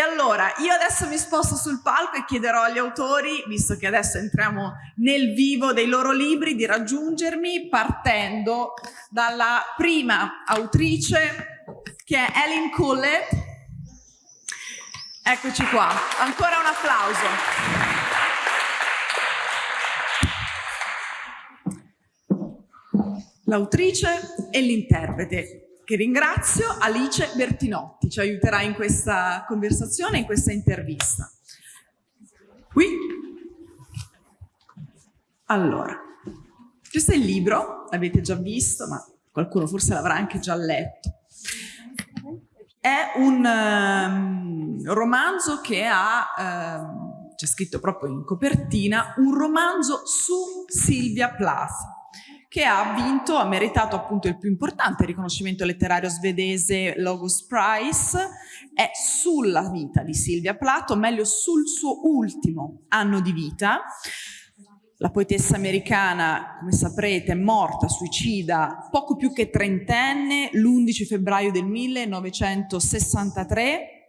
E allora, io adesso mi sposto sul palco e chiederò agli autori, visto che adesso entriamo nel vivo dei loro libri, di raggiungermi partendo dalla prima autrice, che è Ellen Collett. Eccoci qua, ancora un applauso. l'autrice e l'interprete, che ringrazio, Alice Bertinotti, ci aiuterà in questa conversazione, in questa intervista. Qui. Allora, questo è il libro, l'avete già visto, ma qualcuno forse l'avrà anche già letto. È un um, romanzo che ha, um, c'è scritto proprio in copertina, un romanzo su Silvia Plath che ha vinto, ha meritato appunto il più importante riconoscimento letterario svedese Logos Prize, è sulla vita di Silvia Plath, o meglio sul suo ultimo anno di vita. La poetessa americana, come saprete, è morta, suicida, poco più che trentenne, l'11 febbraio del 1963,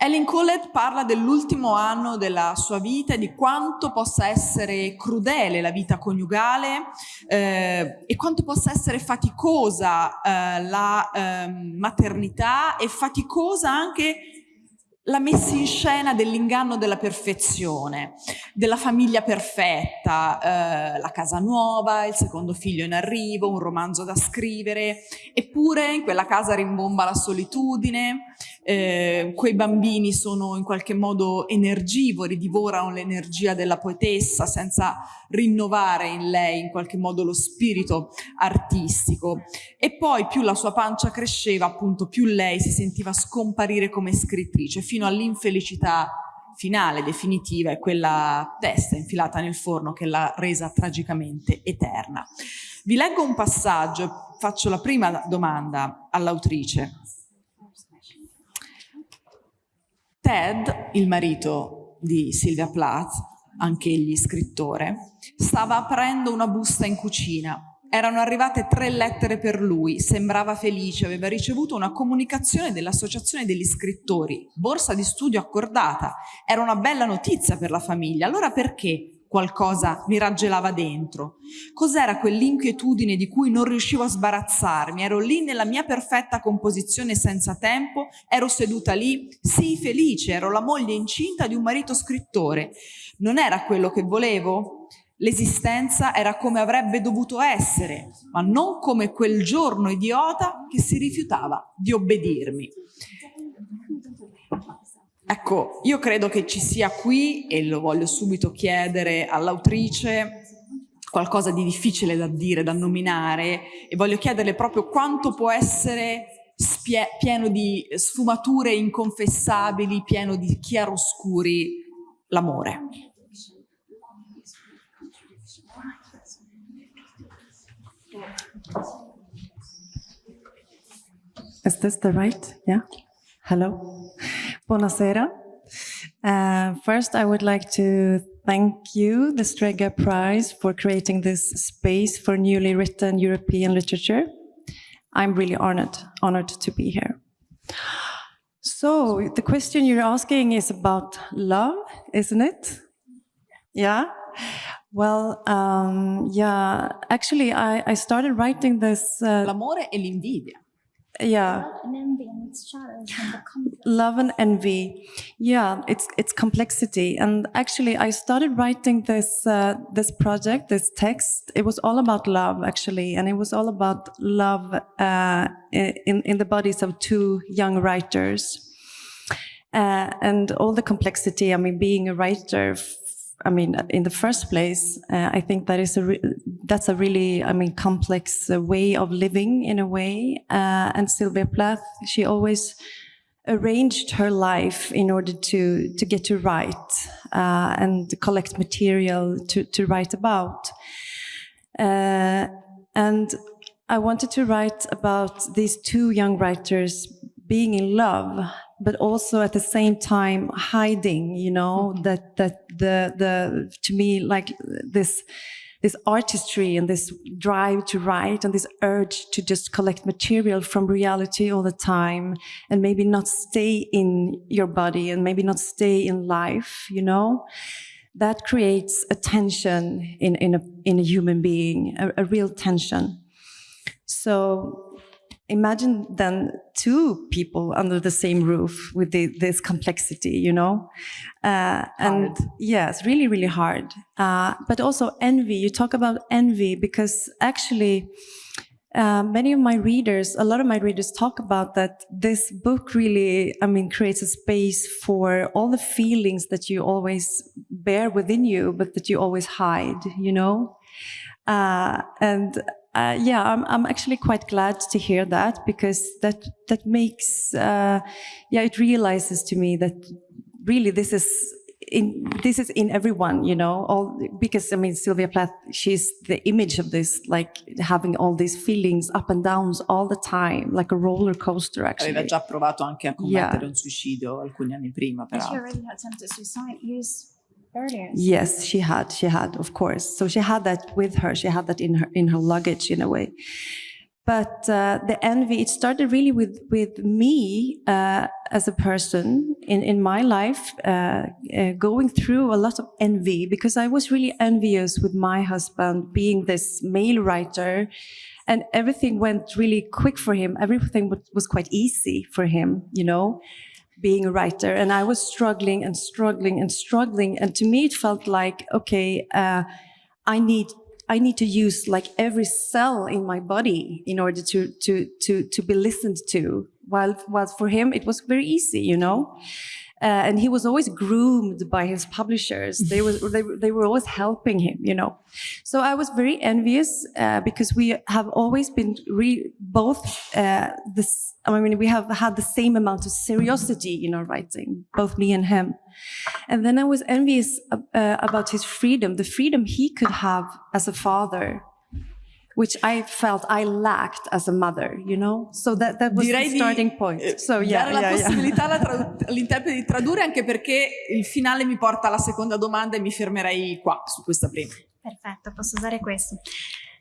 Ellen Collett parla dell'ultimo anno della sua vita e di quanto possa essere crudele la vita coniugale eh, e quanto possa essere faticosa eh, la eh, maternità e faticosa anche la messa in scena dell'inganno della perfezione, della famiglia perfetta, eh, la casa nuova, il secondo figlio in arrivo, un romanzo da scrivere, eppure in quella casa rimbomba la solitudine, eh, quei bambini sono in qualche modo energivori, divorano l'energia della poetessa senza rinnovare in lei in qualche modo lo spirito artistico. E poi più la sua pancia cresceva, appunto, più lei si sentiva scomparire come scrittrice, fino all'infelicità finale, definitiva, è quella testa infilata nel forno che l'ha resa tragicamente eterna. Vi leggo un passaggio faccio la prima domanda all'autrice. Ted, il marito di Silvia Plath, anche egli scrittore, stava aprendo una busta in cucina. Erano arrivate tre lettere per lui, sembrava felice, aveva ricevuto una comunicazione dell'Associazione degli Scrittori, borsa di studio accordata. Era una bella notizia per la famiglia. Allora perché qualcosa mi raggelava dentro. Cos'era quell'inquietudine di cui non riuscivo a sbarazzarmi? Ero lì nella mia perfetta composizione senza tempo, ero seduta lì, sì felice, ero la moglie incinta di un marito scrittore. Non era quello che volevo? L'esistenza era come avrebbe dovuto essere, ma non come quel giorno idiota che si rifiutava di obbedirmi. Ecco, io credo che ci sia qui, e lo voglio subito chiedere all'autrice, qualcosa di difficile da dire, da nominare, e voglio chiederle proprio quanto può essere pieno di sfumature inconfessabili, pieno di chiaroscuri l'amore. Is this the right? Yeah? Hello. Buonasera. Uh, first, I would like to thank you, the Strega Prize, for creating this space for newly written European literature. I'm really honored, honored to be here. So, the question you're asking is about love, isn't it? Yeah? Well, um, yeah, actually, I, I started writing this... Uh, L'amore e l'invidia. Yeah. Love and envy and its shadows and the conflict. love and envy. Yeah it's it's complexity. And actually i started writing this uh, this project this text. It was all about love actually. And it was all about love uh, in in the bodies of two young writers. Uh, and all the complexity i mean being a writer I mean, in the first place, uh, I think that is a that's a really, I mean, complex uh, way of living in a way. Uh, and Sylvia Plath, she always arranged her life in order to to get to write uh, and collect material to to write about. Uh, and I wanted to write about these two young writers being in love but also at the same time hiding you know mm -hmm. that that the the to me like this this artistry and this drive to write and this urge to just collect material from reality all the time and maybe not stay in your body and maybe not stay in life, you know, that creates a tension in, in, a, in a human being, a, a real tension. So imagine then two people under the same roof with the, this complexity, you know? Uh, and yes, really, really hard. Uh, but also envy. You talk about envy because actually, uh, many of my readers, a lot of my readers talk about that this book really, I mean, creates a space for all the feelings that you always bear within you, but that you always hide, you know? Uh, and uh, yeah, I'm, I'm actually quite glad to hear that because that that makes uh, yeah it realizes to me that really this is in this is in everyone, you know. All because I mean Sylvia Plath, she's the image of this, like having all these feelings up and downs all the time, like a roller coaster. Actually, Aveva già provato anche a commettere Yeah. un suicidio alcuni anni prima, But she already had attempted suicide years earlier. Yes, she had. She had, of course. So she had that with her. She had that in her in her luggage in a way. But uh, the envy, it started really with with me uh, as a person in in my life, uh, uh, going through a lot of envy because I was really envious with my husband being this male writer, and everything went really quick for him. Everything was quite easy for him, you know being a writer and i was struggling and struggling and struggling and to me it felt like okay uh, i need i need to use like every cell in my body in order to to to to be listened to. While while for him it was very easy you know uh, and he was always groomed by his publishers. They was they, were- they were always helping him you know. So i was very envious uh, because we have always been both uh, this i mean we have had the same amount of seriosity in our writing both me and him. And then i was envious uh, uh, about his freedom the freedom he could have as a father which i felt i lacked as a mother you know so that that was Direi the di starting point eh, so yeah dare la yeah, yeah. possibilità all'interprete di tradurre anche perché il finale mi porta alla seconda domanda e mi fermerei qua su questa prima. Perfetto, posso usare questo.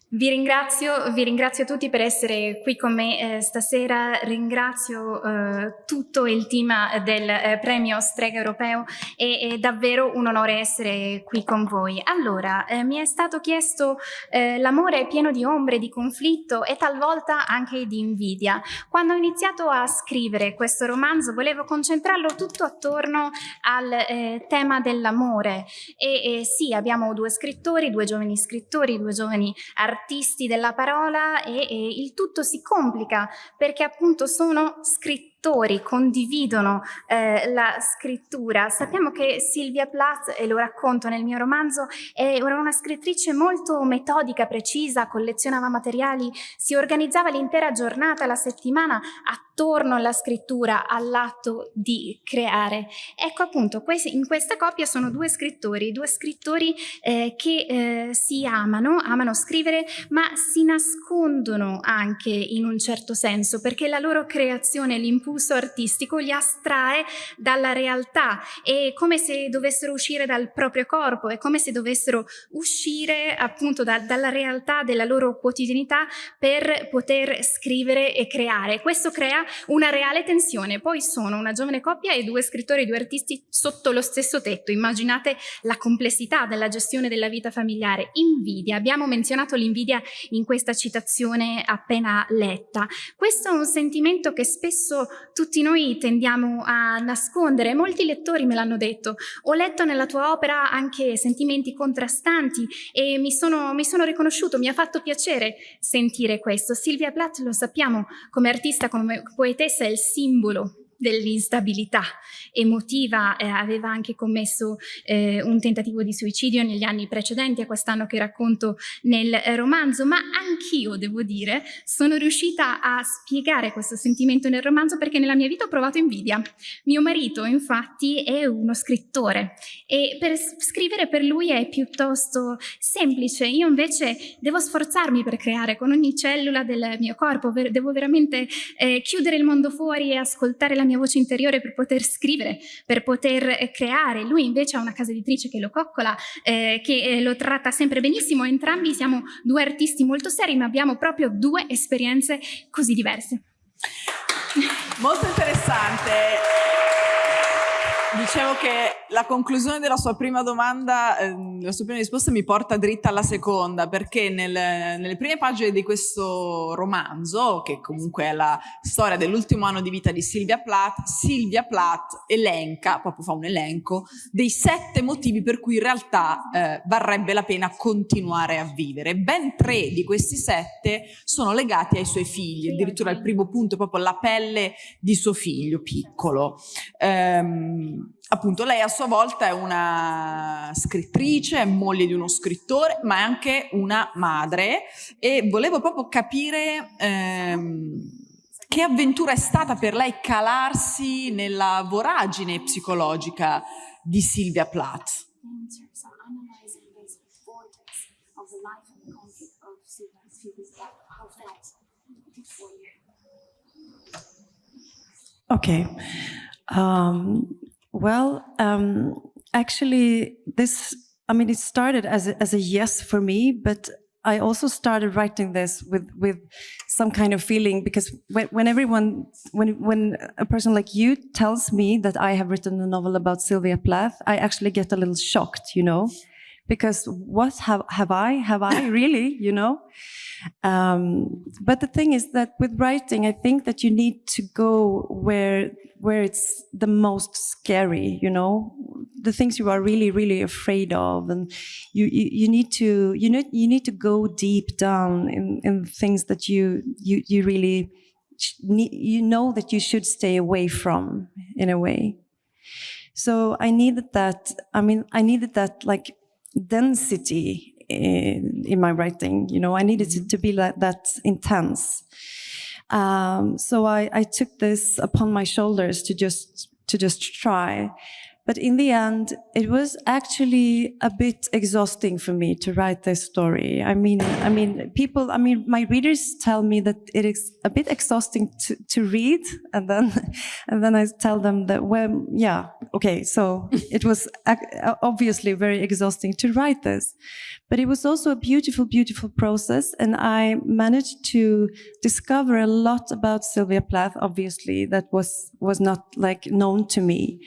Vi ringrazio, vi ringrazio tutti per essere qui con me eh, stasera, ringrazio eh, tutto il team del eh, premio Strega Europeo e è davvero un onore essere qui con voi. Allora, eh, mi è stato chiesto eh, l'amore è pieno di ombre, di conflitto e talvolta anche di invidia. Quando ho iniziato a scrivere questo romanzo volevo concentrarlo tutto attorno al eh, tema dell'amore e, e sì, abbiamo due scrittori, due giovani scrittori, due giovani artisti della parola e, e il tutto si complica perché appunto sono scrittori, condividono eh, la scrittura. Sappiamo che Silvia Plath, e lo racconto nel mio romanzo, è- una scrittrice molto metodica, precisa, collezionava materiali, si organizzava l'intera giornata, la settimana attorno alla scrittura, all'atto di creare. Ecco appunto, in questa coppia sono due scrittori, due scrittori eh, che eh, si amano, amano scrivere, ma si nascondono anche in un certo senso, perché la loro creazione, l'impulso artistico li astrae dalla realtà, è come se dovessero uscire dal proprio corpo, è come se dovessero uscire appunto da- dalla realtà della loro quotidianità per poter scrivere e creare. Questo crea una reale tensione. Poi sono una giovane coppia e due scrittori, due artisti sotto lo stesso tetto. Immaginate la complessità della gestione della vita familiare. Invidia, abbiamo menzionato l'invidia in questa citazione appena letta. Questo è un sentimento che spesso tutti noi tendiamo a nascondere. Molti lettori me l'hanno detto. Ho letto nella tua opera anche sentimenti contrastanti e mi sono, mi sono riconosciuto, mi ha fatto piacere sentire questo. Silvia Plath, lo sappiamo, come artista, come poetessa, è il simbolo dell'instabilità emotiva, eh, aveva anche commesso eh, un tentativo di suicidio negli anni precedenti a quest'anno che racconto nel romanzo, ma anch'io devo dire sono riuscita a spiegare questo sentimento nel romanzo perché nella mia vita ho provato invidia. Mio marito infatti è uno scrittore e per scrivere per lui è piuttosto semplice, io invece devo sforzarmi per creare con ogni cellula del mio corpo, devo veramente eh, chiudere il mondo fuori e ascoltare la mia voce interiore per poter scrivere, per poter creare. Lui invece ha una casa editrice che lo coccola, eh, che eh, lo tratta sempre benissimo. Entrambi siamo due artisti molto seri, ma abbiamo proprio due esperienze così diverse. Molto interessante. Dicevo che la conclusione della sua prima domanda, eh, la sua prima risposta mi porta dritta alla seconda, perché nel, nelle prime pagine di questo romanzo, che comunque è la storia dell'ultimo anno di vita di Silvia Plath, Silvia Plath elenca, proprio fa un elenco, dei sette motivi per cui in realtà eh, varrebbe la pena continuare a vivere. Ben tre di questi sette sono legati ai suoi figli, addirittura il primo punto è proprio la pelle di suo figlio piccolo. Um, appunto lei a sua volta è una scrittrice, è moglie di uno scrittore, ma è anche una madre e volevo proprio capire ehm, che avventura è stata per lei calarsi nella voragine psicologica di Silvia Plath. Okay. Um, Well, um, actually, this, I mean, it started as a, as a yes for me, but I also started writing this with, with some kind of feeling because when, when everyone, when, when a person like you tells me that I have written a novel about Sylvia Plath, I actually get a little shocked, you know, because what have, have I, have I really, you know? Um, but the thing is that with writing, I think that you need to go where where it's the most scary, you know, the things you are really, really afraid of, and you you, you need to you need you need to go deep down in in things that you you you really you know that you should stay away from in a way. So I needed that. I mean, I needed that like density in, in my writing. You know, I needed it to be like that intense. Um, so I, I took this upon my shoulders to just to just try. But in the end, it was actually a bit exhausting for me to write this story. I mean, I mean, people, I mean, my readers tell me that it is a bit exhausting to, to read. And then, and then I tell them that, well, yeah, okay. So it was obviously very exhausting to write this, but it was also a beautiful, beautiful process. And I managed to discover a lot about Sylvia Plath, obviously, that was, was not like known to me.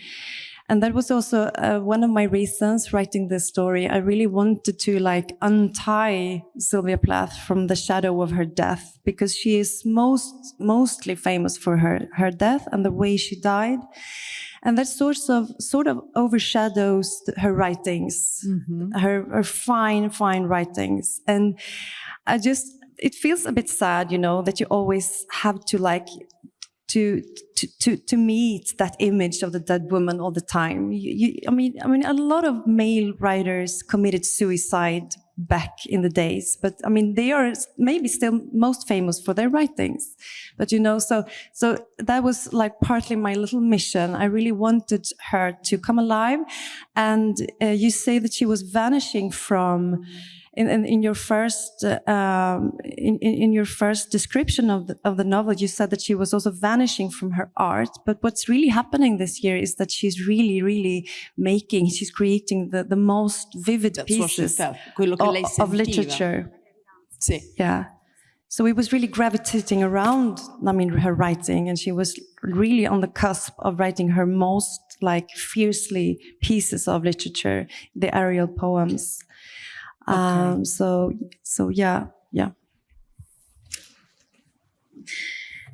And that was also uh, one of my reasons writing this story. I really wanted to like untie Sylvia Plath from the shadow of her death because she is most, mostly famous for her, her death and the way she died. And that sort of, sort of overshadows her writings, mm -hmm. her, her fine, fine writings. And I just, it feels a bit sad, you know, that you always have to like to, to, to, to meet that image of the dead woman all the time. You, you, I mean, I mean, a lot of male writers committed suicide back in the days, but I mean, they are maybe still most famous for their writings. But you know, so, so that was like partly my little mission. I really wanted her to come alive. And uh, you say that she was vanishing from, in, in, in your first um, in, in your first description of the, of the novel, you said that she was also vanishing from her art. But what's really happening this year is that she's really, really making, she's creating the, the most vivid That's pieces of, of literature. Sì. Yeah. So it was really gravitating around, I mean, her writing, and she was really on the cusp of writing her most like fiercely pieces of literature, the aerial poems. Okay. Um, so, so yeah, yeah.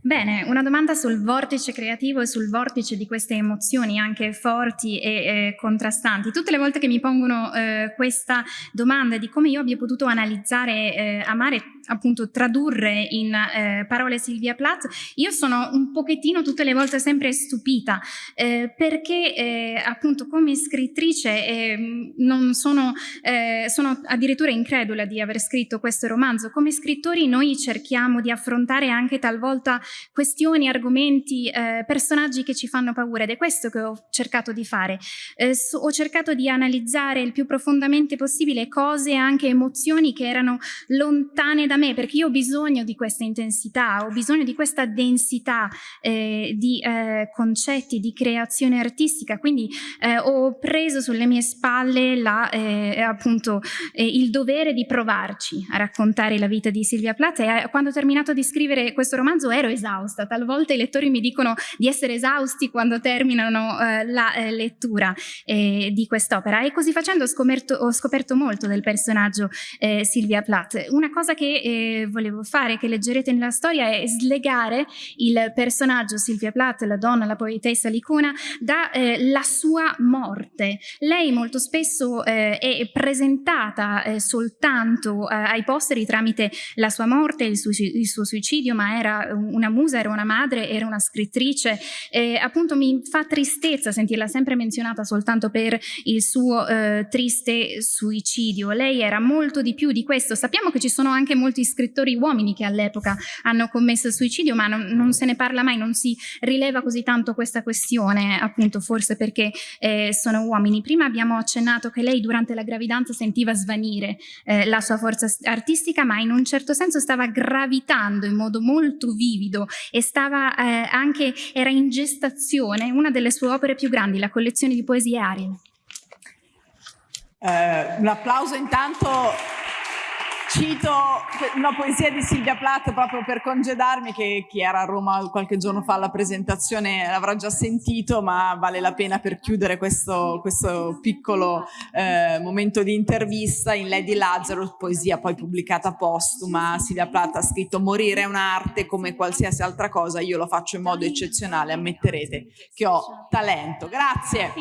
Bene, una domanda sul vortice creativo e sul vortice di queste emozioni anche forti e eh, contrastanti. Tutte le volte che mi pongono eh, questa domanda di come io abbia potuto analizzare, eh, amare, appunto tradurre in eh, parole Silvia Plath, io sono un pochettino tutte le volte sempre stupita eh, perché eh, appunto come scrittrice non sono, sono addirittura incredula di aver scritto questo romanzo. Come scrittori noi cerchiamo di affrontare anche talvolta questioni, argomenti, eh, personaggi che ci fanno paura ed è questo che ho cercato di fare. Eh, so, ho cercato di analizzare il più profondamente possibile cose e anche emozioni che erano lontane da da me perché io ho bisogno di questa intensità, ho bisogno di questa densità eh, di eh, concetti, di creazione artistica, quindi eh, ho preso sulle mie spalle la, eh, appunto il dovere di provarci a raccontare la vita di Silvia Plath. E quando ho terminato di scrivere questo romanzo ero esausta, talvolta i lettori mi dicono di essere esausti quando terminano la lettura di quest'opera. E così facendo ho scoperto, ho scoperto molto del personaggio eh, Silvia Plath. Una cosa che eh, volevo fare, che leggerete nella storia, è slegare il personaggio Silvia Plath, la donna, la poetessa l'icona, dalla eh, sua morte. Lei molto spesso eh, è presentata eh, soltanto eh, ai posteri tramite la sua morte, il suo, il suo, suicidio, ma era una musa, era una madre, era una scrittrice. appunto mi fa tristezza sentirla sempre menzionata soltanto per il suo triste suicidio. Lei era molto di più di questo. Sappiamo che ci sono anche molti scrittori uomini che all'epoca hanno commesso suicidio, ma non, non, se ne parla mai, non si rileva così tanto questa questione, appunto forse perché eh, sono uomini. Prima abbiamo accennato che lei durante la gravidanza sentiva svanire eh, la sua forza artistica, ma in un certo senso stava gravitando in modo molto vivido e stava eh, anche, era in gestazione una delle sue opere più grandi, la collezione di poesie Ariel. Eh, un applauso intanto cito una poesia di Silvia Plath proprio per congedarmi che chi era a Roma qualche giorno fa alla presentazione l'avrà già sentito ma vale la pena per chiudere questo, questo piccolo eh, momento di intervista in Lady Lazarus, poesia poi pubblicata postuma. Silvia Plath ha scritto morire è un'arte come qualsiasi altra cosa io lo faccio in modo eccezionale ammetterete che ho talento. Grazie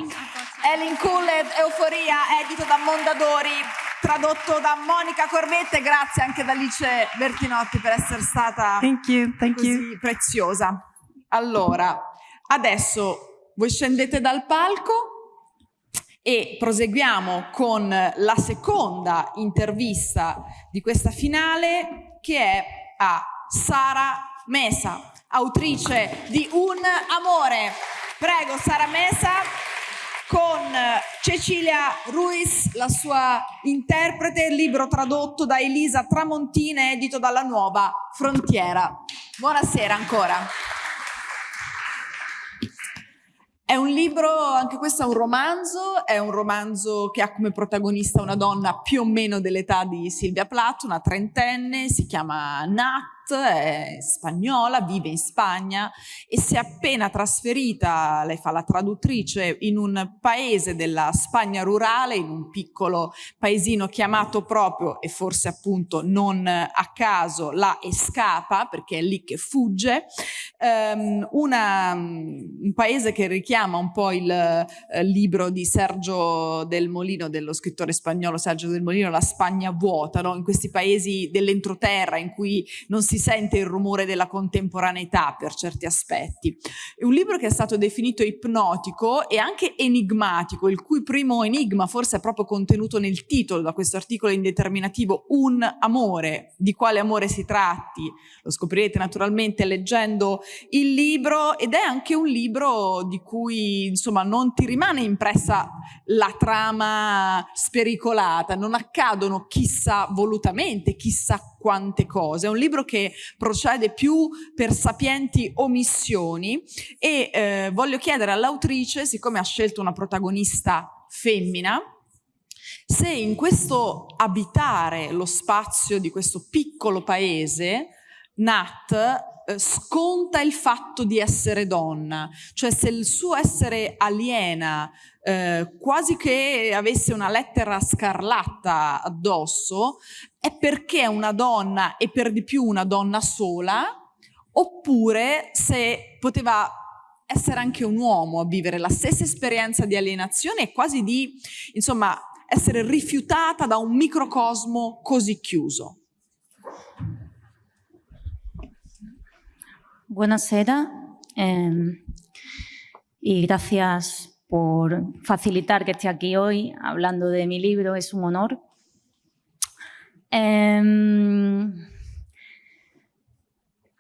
Ellen Cooled Euforia edito da Mondadori tradotto da Monica Corvette, grazie anche da Alice Bertinotti per essere stata thank you, thank così you. preziosa. Allora, adesso voi scendete dal palco e proseguiamo con la seconda intervista di questa finale che è a Sara Mesa, autrice di Un Amore. Prego Sara Mesa con Cecilia Ruiz, la sua interprete, libro tradotto da Elisa Tramontina, edito dalla Nuova Frontiera. Buonasera ancora. È un libro, anche questo è un romanzo, è un romanzo che ha come protagonista una donna più o meno dell'età di Silvia Plath, una trentenne, si chiama Nat, è spagnola, vive in Spagna e si è appena trasferita, lei fa la traduttrice, in un paese della Spagna rurale, in un piccolo paesino chiamato proprio, e forse appunto non a caso, la Escapa, perché è lì che fugge, um, una, un paese che richiama un po' il eh, libro di Sergio del Molino, dello scrittore spagnolo Sergio del Molino, La Spagna vuota, no? in questi paesi dell'entroterra in cui non si si sente il rumore della contemporaneità per certi aspetti. È un libro che è stato definito ipnotico e anche enigmatico, il cui primo enigma forse è proprio contenuto nel titolo da questo articolo indeterminativo Un amore, di quale amore si tratti, lo scoprirete naturalmente leggendo il libro ed è anche un libro di cui insomma non ti rimane impressa la trama spericolata, non accadono chissà volutamente, chissà quante cose. È un libro che procede più per sapienti omissioni e eh, voglio chiedere all'autrice, siccome ha scelto una protagonista femmina, se in questo abitare lo spazio di questo piccolo paese, Nat sconta il fatto di essere donna, cioè se il suo essere aliena eh, quasi che avesse una lettera scarlatta addosso, è perché è una donna e per di più una donna sola, oppure se poteva essere anche un uomo a vivere la stessa esperienza di alienazione e quasi di, insomma, essere rifiutata da un microcosmo così chiuso. Buonasera eh, y gracias por facilitar que esté aquí hoy hablando de mi libro, es un honor. Eh,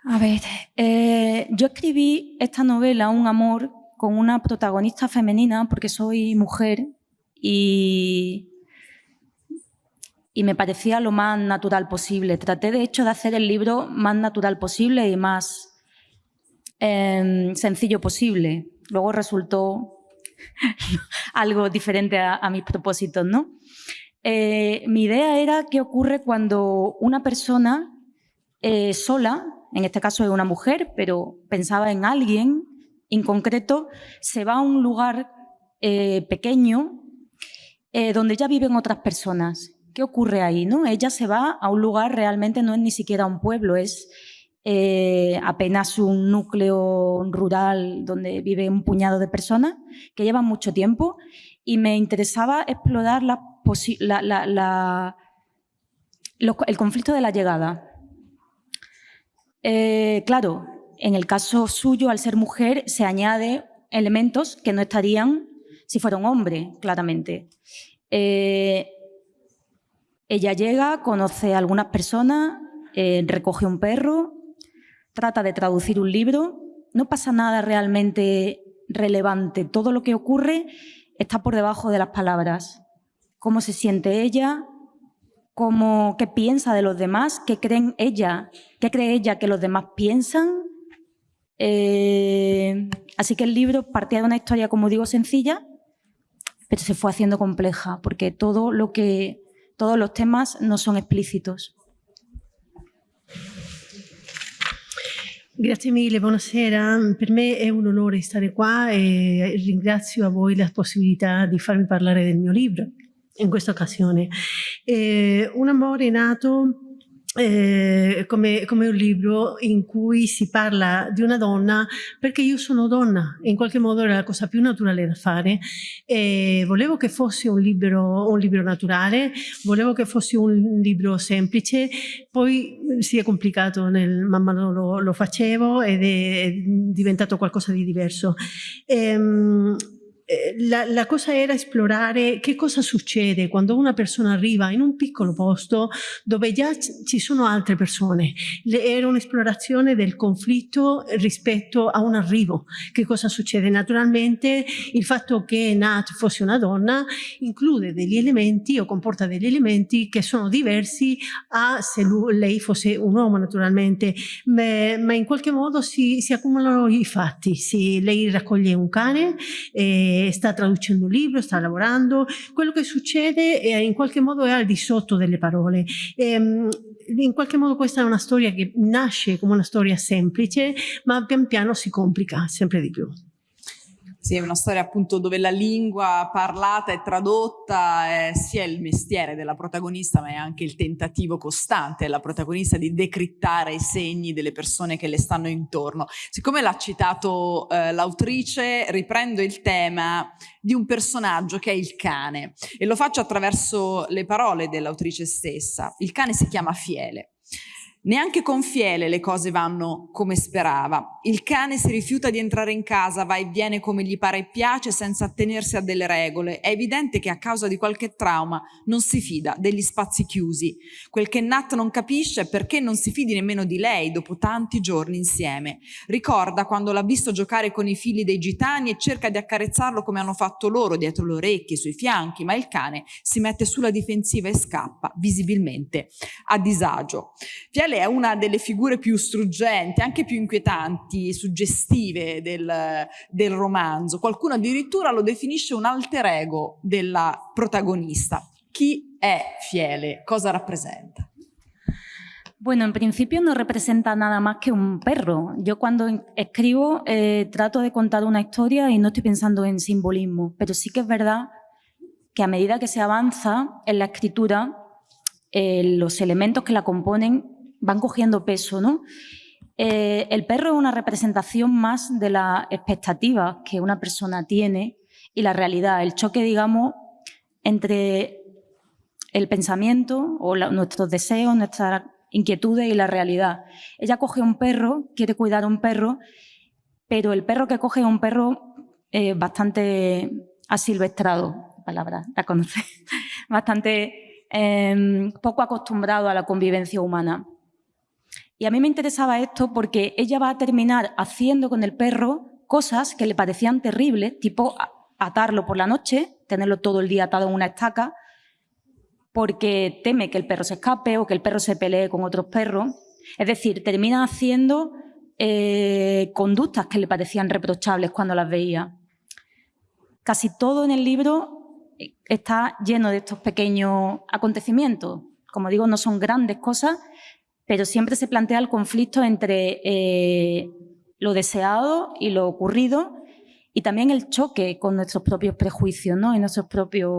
a ver, eh, yo escribí esta novela, Un amor, con una protagonista femenina porque soy mujer y, y me parecía lo más natural posible. Traté, de hecho, de hacer el libro más natural posible y más em, sencillo posible. Luego resultó algo diferente a, mis propósitos, ¿no? Eh, mi idea era qué ocurre cuando una persona eh, sola, en este caso es una mujer, pero pensaba en alguien en concreto, se va a un lugar eh, pequeño donde ya viven otras personas ¿Qué ocurre ahí? ¿no? Ella se va a un lugar, realmente no es ni siquiera un pueblo, es eh, apenas un núcleo rural donde vive un puñado de personas que llevan mucho tiempo y me interesaba explorar el conflicto de la llegada. Eh, claro, en el caso suyo, al ser mujer, se añade elementos que no estarían si fuera un hombre, claramente. Eh, ella llega, conoce a algunas personas, recoge un perro, trata de traducir un libro. No pasa nada realmente relevante. Todo lo que ocurre está por debajo de las palabras. Cómo se siente ella, cómo, qué piensa de los demás, qué creen ella, qué cree ella que los demás piensan. Eh, así que el libro partía de una historia, como digo, sencilla, pero se fue haciendo compleja, porque todos los temas no son explícitos. Grazie mille, buonasera. Per me è un onore stare qua e ringrazio a voi la possibilità di farmi parlare del mio libro in questa occasione. Eh, un amore nato eh, come, come, un libro in cui si parla di una donna perché io sono donna in qualche modo era la cosa più naturale da fare e volevo che fosse un libro, un libro naturale volevo che fosse un libro semplice poi si è complicato nel, man mano lo, lo facevo ed è diventato qualcosa di diverso. Ehm, eh, la, la, cosa era esplorare che cosa succede quando una persona arriva in un piccolo posto dove già ci sono altre persone. Le, era un'esplorazione del conflitto rispetto a un arrivo. Che cosa succede? Naturalmente il fatto che Nat fosse una donna include degli elementi o comporta degli elementi che sono diversi a se lui, lei fosse un uomo naturalmente, ma, ma in qualche modo si, si accumulano i fatti. Si, lei raccoglie un cane e sta traducendo un libro, sta lavorando, quello che succede è, in qualche modo è al di sotto delle parole. Ehm, in qualche modo questa è una storia che nasce come una storia semplice, ma pian piano si complica sempre di più. Sì, è una storia appunto dove la lingua parlata e tradotta è sia il mestiere della protagonista ma è anche il tentativo costante della protagonista di decrittare i segni delle persone che le stanno intorno. Siccome l'ha citato eh, l'autrice riprendo il tema di un personaggio che è il cane e lo faccio attraverso le parole dell'autrice stessa. Il cane si chiama Fiele. Neanche con Fiele le cose vanno come sperava. Il cane si rifiuta di entrare in casa, va e viene come gli pare e piace senza attenersi a delle regole. È evidente che a causa di qualche trauma non si fida degli spazi chiusi. Quel che Nat non capisce è perché non si fidi nemmeno di lei dopo tanti giorni insieme. Ricorda quando l'ha visto giocare con i figli dei gitani e cerca di accarezzarlo come hanno fatto loro, dietro le orecchie, sui fianchi, ma il cane si mette sulla difensiva e scappa, visibilmente a disagio. Fiele è una delle figure più struggenti, anche più inquietanti, suggestive del, del romanzo. Qualcuno addirittura lo definisce un alter ego della protagonista. Chi è Fiele? Cosa rappresenta? Bueno, en principio no representa nada más que un perro. Yo cuando escribo eh, trato de contar una historia y no estoy pensando en simbolismo, pero sí que es verdad que a medida que se avanza en la escritura, eh, los elementos que la componen van cogiendo peso, ¿no? Eh, el perro es una representación más de las expectativas que una persona tiene y la realidad, el choque, digamos, entre el pensamiento o nuestros deseos, nuestras inquietudes y la realidad. Ella coge un perro, quiere cuidar a un perro, pero el perro que coge es un perro eh, bastante asilvestrado, palabra, la conoce, bastante em, poco acostumbrado a la convivencia humana. Y a mí me interesaba esto porque ella va a terminar haciendo con el perro cosas que le parecían terribles, tipo atarlo por la noche, tenerlo todo el día atado en una estaca, porque teme que el perro se escape o que el perro se pelee con otros perros. Es decir, termina haciendo eh, conductas que le parecían reprochables cuando las veía. Casi todo en el libro está lleno de estos pequeños acontecimientos. Como digo, no son grandes cosas, pero siempre se plantea el conflicto entre eh, lo deseado y lo ocurrido y también el choque con nuestros propios prejuicios ¿no? y nuestras propias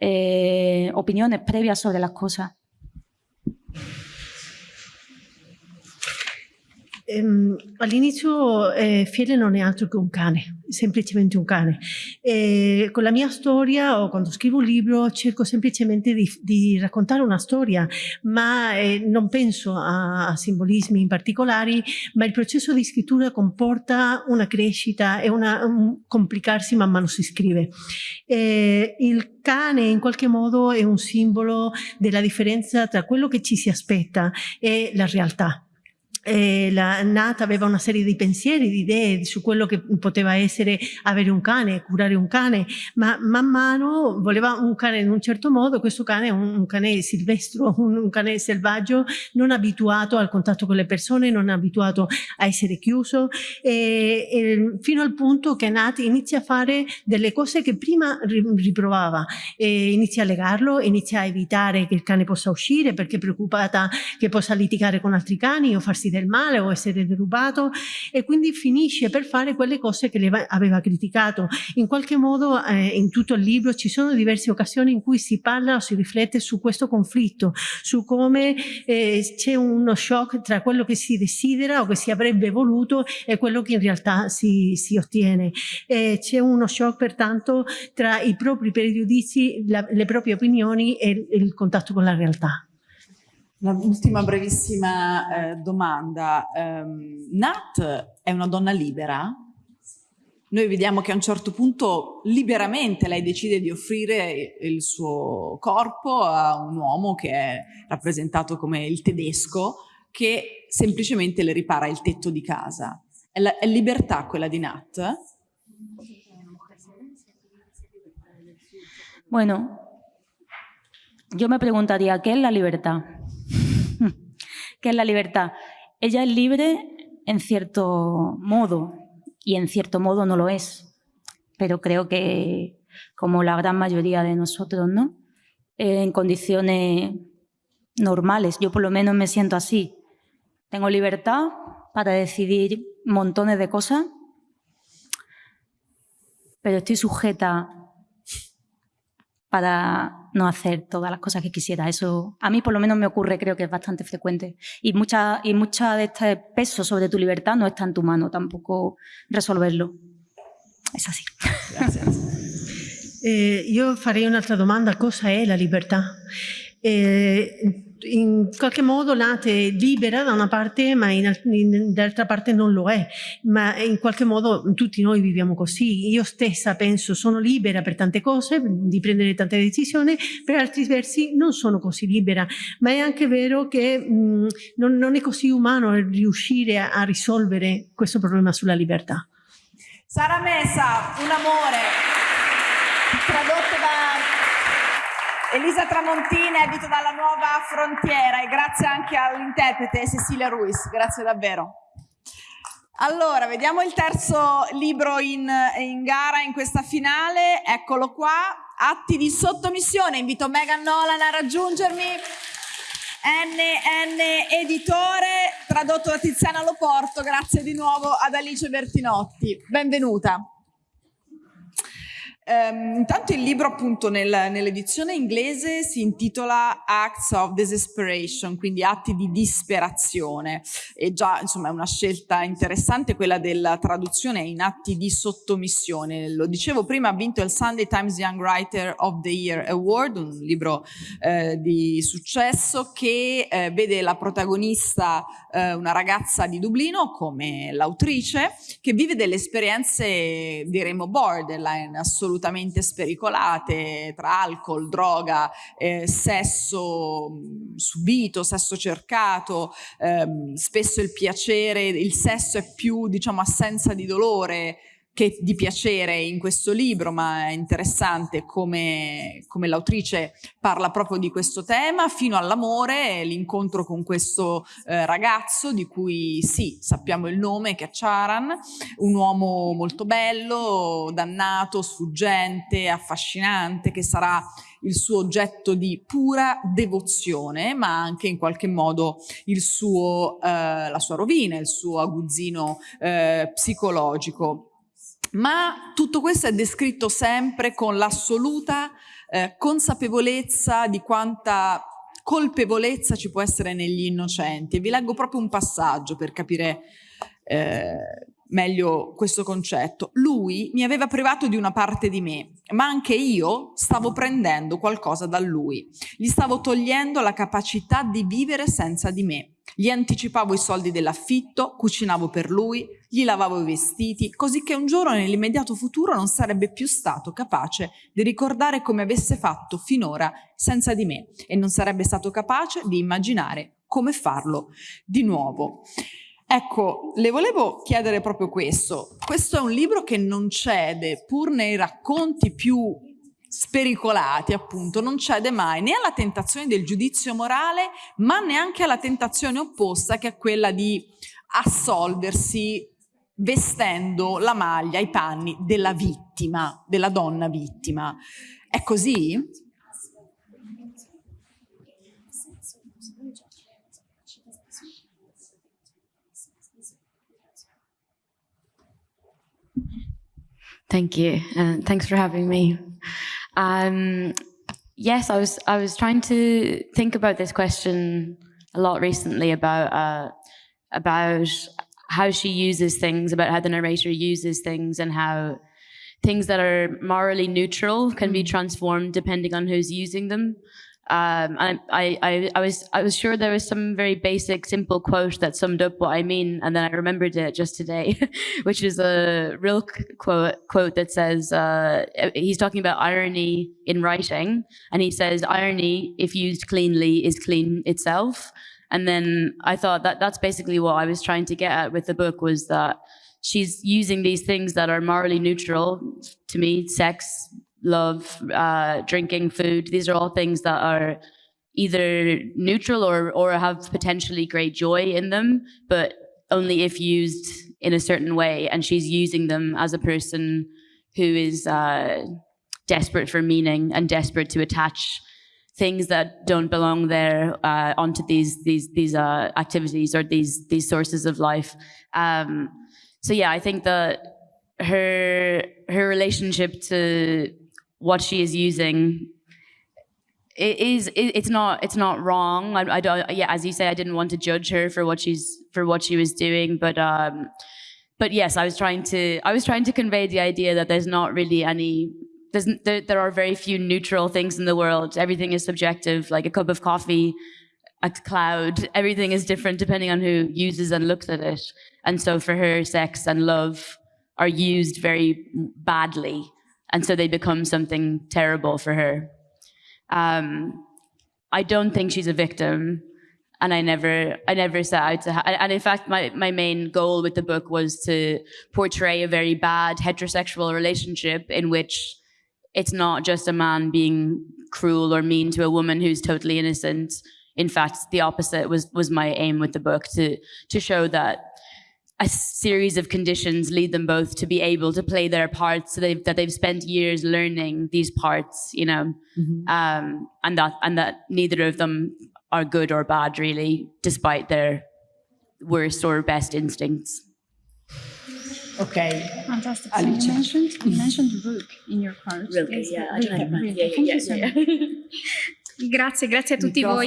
eh, opiniones previas sobre las cosas. Ehm, all'inizio eh, Fiele non è altro che un cane, semplicemente un cane. Eh, con la mia storia o quando scrivo un libro cerco semplicemente di, di raccontare una storia, ma eh, non penso a, a, simbolismi in particolari, ma il processo di scrittura comporta una crescita e una, un complicarsi man mano si scrive. Eh, il cane in qualche modo è un simbolo della differenza tra quello che ci si aspetta e la realtà la Nata aveva una serie di pensieri, di idee su quello che poteva essere avere un cane, curare un cane, ma man mano voleva un cane in un certo modo, questo cane è un, un cane silvestro, un, un, cane selvaggio, non abituato al contatto con le persone, non abituato a essere chiuso, e, e fino al punto che Nat inizia a fare delle cose che prima riprovava, e inizia a legarlo, inizia a evitare che il cane possa uscire perché è preoccupata che possa litigare con altri cani o farsi del male o essere derubato e quindi finisce per fare quelle cose che aveva criticato. In qualche modo eh, in tutto il libro ci sono diverse occasioni in cui si parla o si riflette su questo conflitto, su come eh, c'è uno shock tra quello che si desidera o che si avrebbe voluto e quello che in realtà si, si ottiene. c'è uno shock pertanto tra i propri pregiudizi, la, le proprie opinioni e il contatto con la realtà. Un'ultima brevissima eh, domanda. Um, Nat è una donna libera? Noi vediamo che a un certo punto liberamente lei decide di offrire il suo corpo a un uomo che è rappresentato come il tedesco che semplicemente le ripara il tetto di casa. È, la, è libertà quella di Nat? Bueno, yo me preguntaría, ¿qué es la libertad? ¿Qué es la libertad? Ella es libre en cierto modo y en cierto modo no lo es, pero creo que como la gran mayoría de nosotros, ¿no? en condiciones normales, yo por lo menos me siento así. Tengo libertad para decidir montones de cosas, pero estoy sujeta para no hacer todas las cosas que quisiera. Eso a mí por lo menos me ocurre, creo que es bastante frecuente. Y mucha, y mucha de este peso sobre tu libertad no está en tu mano tampoco resolverlo. Es así. Gracias. Eh, io farei un'altra domanda, cosa è la libertà? Eh, in qualche modo Nate libera da una parte ma dall'altra parte non lo è, ma in qualche modo tutti noi viviamo così. Io stessa penso sono libera per tante cose, di prendere tante decisioni, per altri versi non sono così libera, ma è anche vero che mh, non, non, è così umano riuscire a, a risolvere questo problema sulla libertà. Sara Mesa, un amore, tradotto da Elisa Tramontina, edito dalla Nuova Frontiera e grazie anche all'interprete Cecilia Ruiz, grazie davvero. Allora, vediamo il terzo libro in, in, gara in questa finale, eccolo qua, Atti di sottomissione, invito Megan Nolan a raggiungermi, NN Editore, tradotto da Tiziana Loporto, grazie di nuovo ad Alice Bertinotti, benvenuta. Um, intanto il libro appunto nel, nell'edizione inglese si intitola Acts of Desperation, quindi atti di disperazione e già insomma è una scelta interessante quella della traduzione in atti di sottomissione. Lo dicevo prima, ha vinto il Sunday Times Young Writer of the Year Award, un libro eh, di successo che eh, vede la protagonista eh, una ragazza di Dublino come l'autrice che vive delle esperienze diremo borderline assolutamente assolutamente spericolate tra alcol, droga, eh, sesso mm, subito, sesso cercato, ehm, spesso il piacere, il sesso è più diciamo assenza di dolore che di piacere in questo libro, ma è interessante come, come l'autrice parla proprio di questo tema, fino all'amore, l'incontro con questo eh, ragazzo di cui sì, sappiamo il nome, che è Charan, un uomo molto bello, dannato, sfuggente, affascinante, che sarà il suo oggetto di pura devozione, ma anche in qualche modo suo, eh, la sua rovina, il suo aguzzino eh, psicologico ma tutto questo è descritto sempre con l'assoluta eh, consapevolezza di quanta colpevolezza ci può essere negli innocenti. vi leggo proprio un passaggio per capire eh, meglio questo concetto. Lui mi aveva privato di una parte di me, ma anche io stavo prendendo qualcosa da lui. Gli stavo togliendo la capacità di vivere senza di me. Gli anticipavo i soldi dell'affitto, cucinavo per lui, gli lavavo i vestiti, così che un giorno nell'immediato futuro non sarebbe più stato capace di ricordare come avesse fatto finora senza di me e non sarebbe stato capace di immaginare come farlo di nuovo. Ecco, le volevo chiedere proprio questo. Questo è un libro che non cede, pur nei racconti più spericolati appunto, non cede mai né alla tentazione del giudizio morale, ma neanche alla tentazione opposta che è quella di assolversi vestendo la maglia, i panni della vittima, della donna vittima. È così? Thank you. Uh, thanks for having me. Um, yes, I was I was trying to think about this question a lot recently about uh, about how she uses things, about how the narrator uses things, and how things that are morally neutral can be mm. transformed depending on who's using them. Um, I, I, I, was, I was sure there was some very basic, simple quote that summed up what I mean, and then I remembered it just today, which is a real quote, quote that says, uh, he's talking about irony in writing, and he says, irony, if used cleanly, is clean itself. And then I thought that that's basically what I was trying to get at with the book was that she's using these things that are morally neutral to me, sex, love, uh, drinking, food. These are all things that are either neutral or, or have potentially great joy in them, but only if used in a certain way. And she's using them as a person who is uh, desperate for meaning and desperate to attach things that don't belong there uh, onto these these these uh, activities or these these sources of life. Um, so yeah, I think that her her relationship to what she is using it is it's not it's not wrong. I, I, don't yeah as you say I didn't want to judge her for what she's for what she was doing but um but yes I was trying to I was trying to convey the idea that there's not really any there's there, there are very few neutral things in the world. Everything is subjective like a cup of coffee a cloud everything is different depending on who uses and looks at it. And so for her sex and love are used very badly and so they become something terrible for her. Um, I don't think she's a victim, and I never, I never set out to. and in fact, my my main goal with the book was to portray a very bad heterosexual relationship in which it's not just a man being cruel or mean to a woman who's totally innocent. In fact, the opposite was was my aim with the book to to show that a series of conditions lead them both to be able to play their parts so they've, that they've spent years learning these parts you know? Mm-hmm. um, and that and that neither of them are good or bad really despite their worst or best instincts. Okay. Fantastic. So you mentioned you mentioned rook in your cards. Rook, yeah, I don't have yeah, yeah, yeah, yeah, yeah. grazie grazie a tutti voi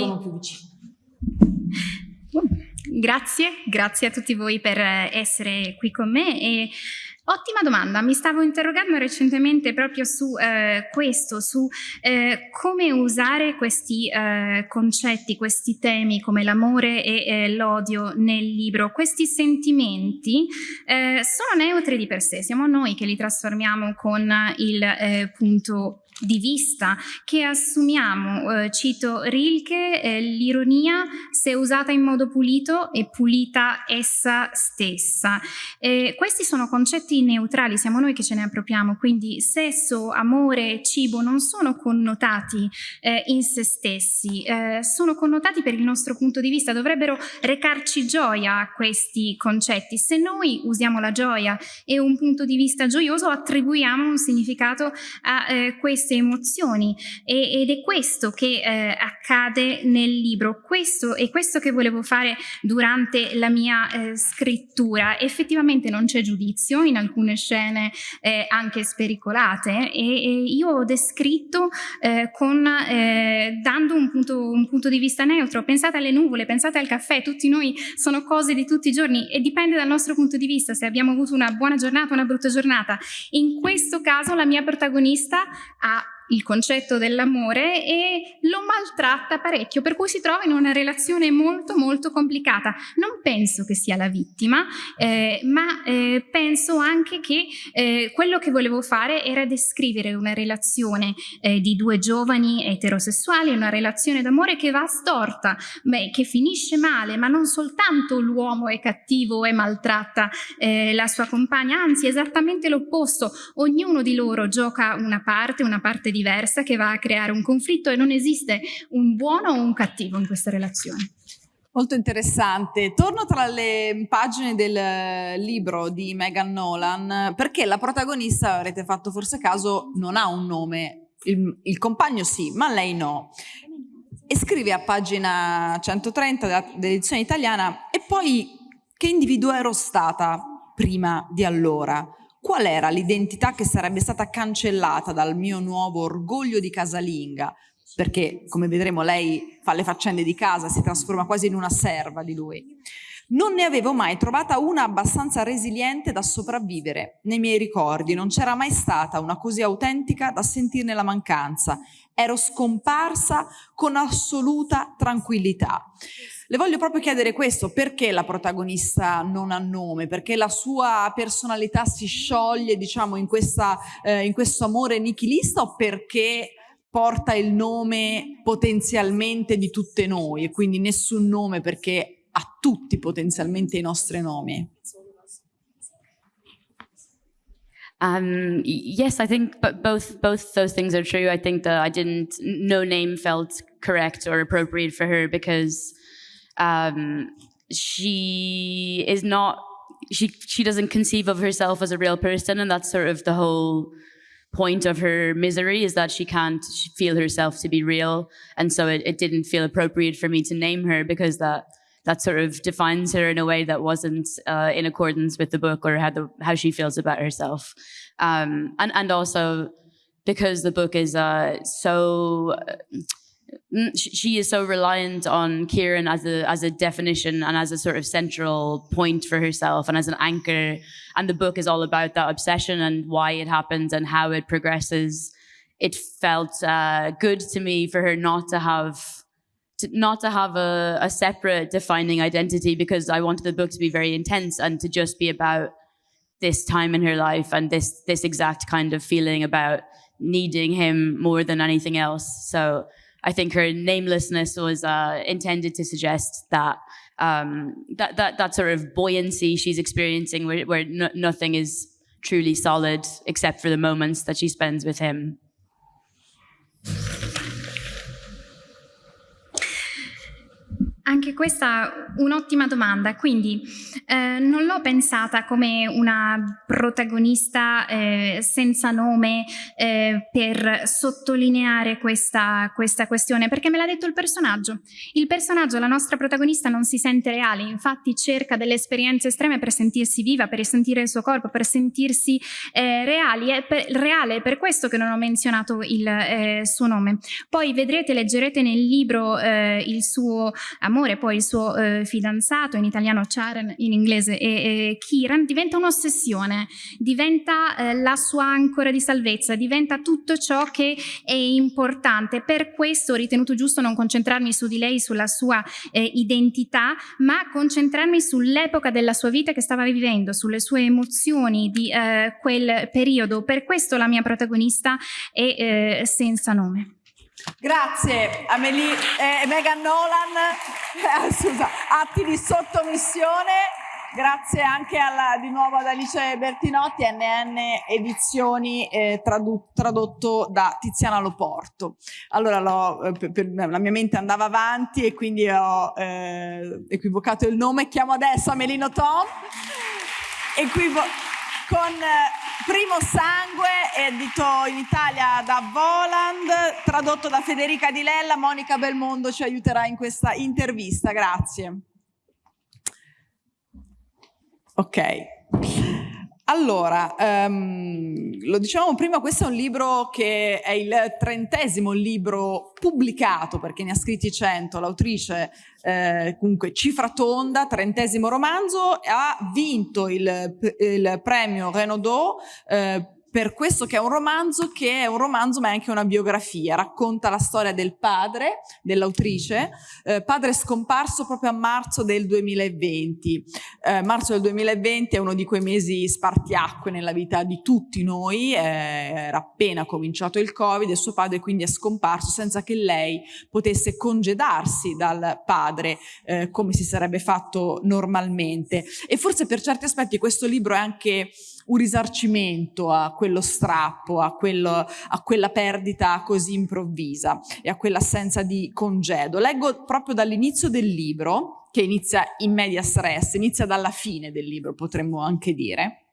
Grazie, grazie a tutti voi per essere qui con me e Ottima domanda, mi stavo interrogando recentemente proprio su eh, questo, su eh, come usare questi eh, concetti, questi temi come l'amore e eh, l'odio nel libro. Questi sentimenti eh, sono neutri di per sé, siamo noi che li trasformiamo con il eh, punto di vista che assumiamo, eh, cito Rilke, eh, l'ironia se usata in modo pulito è pulita essa stessa. Eh, questi sono concetti neutrali, siamo noi che ce ne appropriamo, quindi sesso, amore, cibo non sono connotati eh, in se stessi, eh, sono connotati per il nostro punto di vista, dovrebbero recarci gioia questi concetti. Se noi usiamo la gioia e un punto di vista gioioso attribuiamo un significato a eh, questi queste emozioni. E, ed è questo che eh, accade nel libro, questo è questo che volevo fare durante la mia eh, scrittura. Effettivamente non c'è giudizio in alcune scene eh, anche spericolate. E, e, io ho descritto eh, con, eh, dando un punto, un punto di vista neutro, pensate alle nuvole, pensate al caffè, tutti noi sono cose di tutti i giorni e dipende dal nostro punto di vista se abbiamo avuto una buona giornata o una brutta giornata. In questo caso la mia protagonista ha した。Il concetto dell'amore e lo maltratta parecchio, per cui si trova in una relazione molto molto complicata. Non penso che sia la vittima, eh, ma eh, penso anche che eh, quello che volevo fare era descrivere una relazione eh, di due giovani eterosessuali, una relazione d'amore che va storta, beh, che finisce male, ma non soltanto l'uomo è cattivo e maltratta eh, la sua compagna, anzi esattamente l'opposto, ognuno di loro gioca una parte, una parte di diversa che va a creare un conflitto e non esiste un buono o un cattivo in questa relazione. Molto interessante. Torno tra le pagine del libro di Megan Nolan perché la protagonista, avrete fatto forse caso, non ha un nome. Il, il compagno sì, ma lei no. E scrive a pagina 130 dell'edizione italiana e poi che individuo ero stata prima di allora? Qual era l'identità che sarebbe stata cancellata dal mio nuovo orgoglio di casalinga, perché come vedremo lei fa le faccende di casa, si trasforma quasi in una serva di lui. Non ne avevo mai trovata una abbastanza resiliente da sopravvivere. Nei miei ricordi non c'era mai stata una così autentica da sentirne la mancanza. Ero scomparsa con assoluta tranquillità. Le voglio proprio chiedere questo, perché la protagonista non ha nome? Perché la sua personalità si scioglie, diciamo, in, questa, eh, in questo amore nichilista o perché porta il nome potenzialmente di tutte noi e quindi nessun nome perché ha tutti potenzialmente i nostri nomi? Um, yes, I think both both those things are true. I think that I didn't, no name felt correct or appropriate for her because um, she is not, she she doesn't conceive of herself as a real person, and that's sort of the whole point of her misery is that she can't feel herself to be real, and so it, it didn't feel appropriate for me to name her because that that sort of defines her in a way that wasn't uh, in accordance with the book or how, the, how she feels about herself. Um, and, and also because the book is uh, so, she is so reliant on Kieran as a, as a definition and as a sort of central point for herself and as an anchor. And the book is all about that obsession and why it happens and how it progresses. It felt uh, good to me for her not to have to, not to have a, a separate defining identity because I wanted the book to be very intense and to just be about this time in her life and this this exact kind of feeling about needing him more than anything else. So I think her namelessness was uh, intended to suggest that um, that that that sort of buoyancy she's experiencing, where, where no, nothing is truly solid except for the moments that she spends with him. Anche questa un'ottima domanda, quindi eh, non l'ho pensata come una protagonista eh, senza nome eh, per sottolineare questa, questa questione, perché me l'ha detto il personaggio. Il personaggio, la nostra protagonista, non si sente reale, infatti cerca delle esperienze estreme per sentirsi viva, per sentire il suo corpo, per sentirsi eh, reali, è per, reale, è per questo che non ho menzionato il eh, suo nome. Poi vedrete, leggerete nel libro eh, il suo amore, poi il suo eh, fidanzato, in italiano Charen, in inglese e, e Kiran, diventa un'ossessione, diventa eh, la sua ancora di salvezza, diventa tutto ciò che è importante. Per questo ho ritenuto giusto non concentrarmi su di lei, sulla sua eh, identità, ma concentrarmi sull'epoca della sua vita che stava vivendo, sulle sue emozioni di eh, quel periodo. Per questo la mia protagonista è eh, senza nome. Grazie Amelie eh, Megan Nolan, eh, scusa, atti di sottomissione. Grazie anche alla, di nuovo ad Alice Bertinotti, NN Edizioni, eh, tradu tradotto da Tiziana Loporto. Allora lo, eh, per, per, la mia mente andava avanti e quindi ho eh, equivocato il nome. Chiamo adesso Amelino Tom. Equivo con eh, Primo Sangue, edito in Italia da Voland, tradotto da Federica Di Lella. Monica Belmondo ci aiuterà in questa intervista. Grazie. Ok. Allora, um, lo dicevamo prima, questo è un libro che è il trentesimo libro pubblicato, perché ne ha scritti cento, l'autrice eh, comunque cifra tonda, trentesimo romanzo, ha vinto il, il premio Renaudot eh, per questo che è un romanzo che è un romanzo ma è anche una biografia, racconta la storia del padre, dell'autrice, eh, padre scomparso proprio a marzo del 2020. Eh, marzo del 2020 è uno di quei mesi spartiacque nella vita di tutti noi, eh, era appena cominciato il Covid e suo padre quindi è scomparso senza che lei potesse congedarsi dal padre eh, come si sarebbe fatto normalmente. E forse per certi aspetti questo libro è anche un risarcimento a quello strappo, a, quello, a quella perdita così improvvisa e a quell'assenza di congedo. Leggo proprio dall'inizio del libro, che inizia in media stress, inizia dalla fine del libro potremmo anche dire.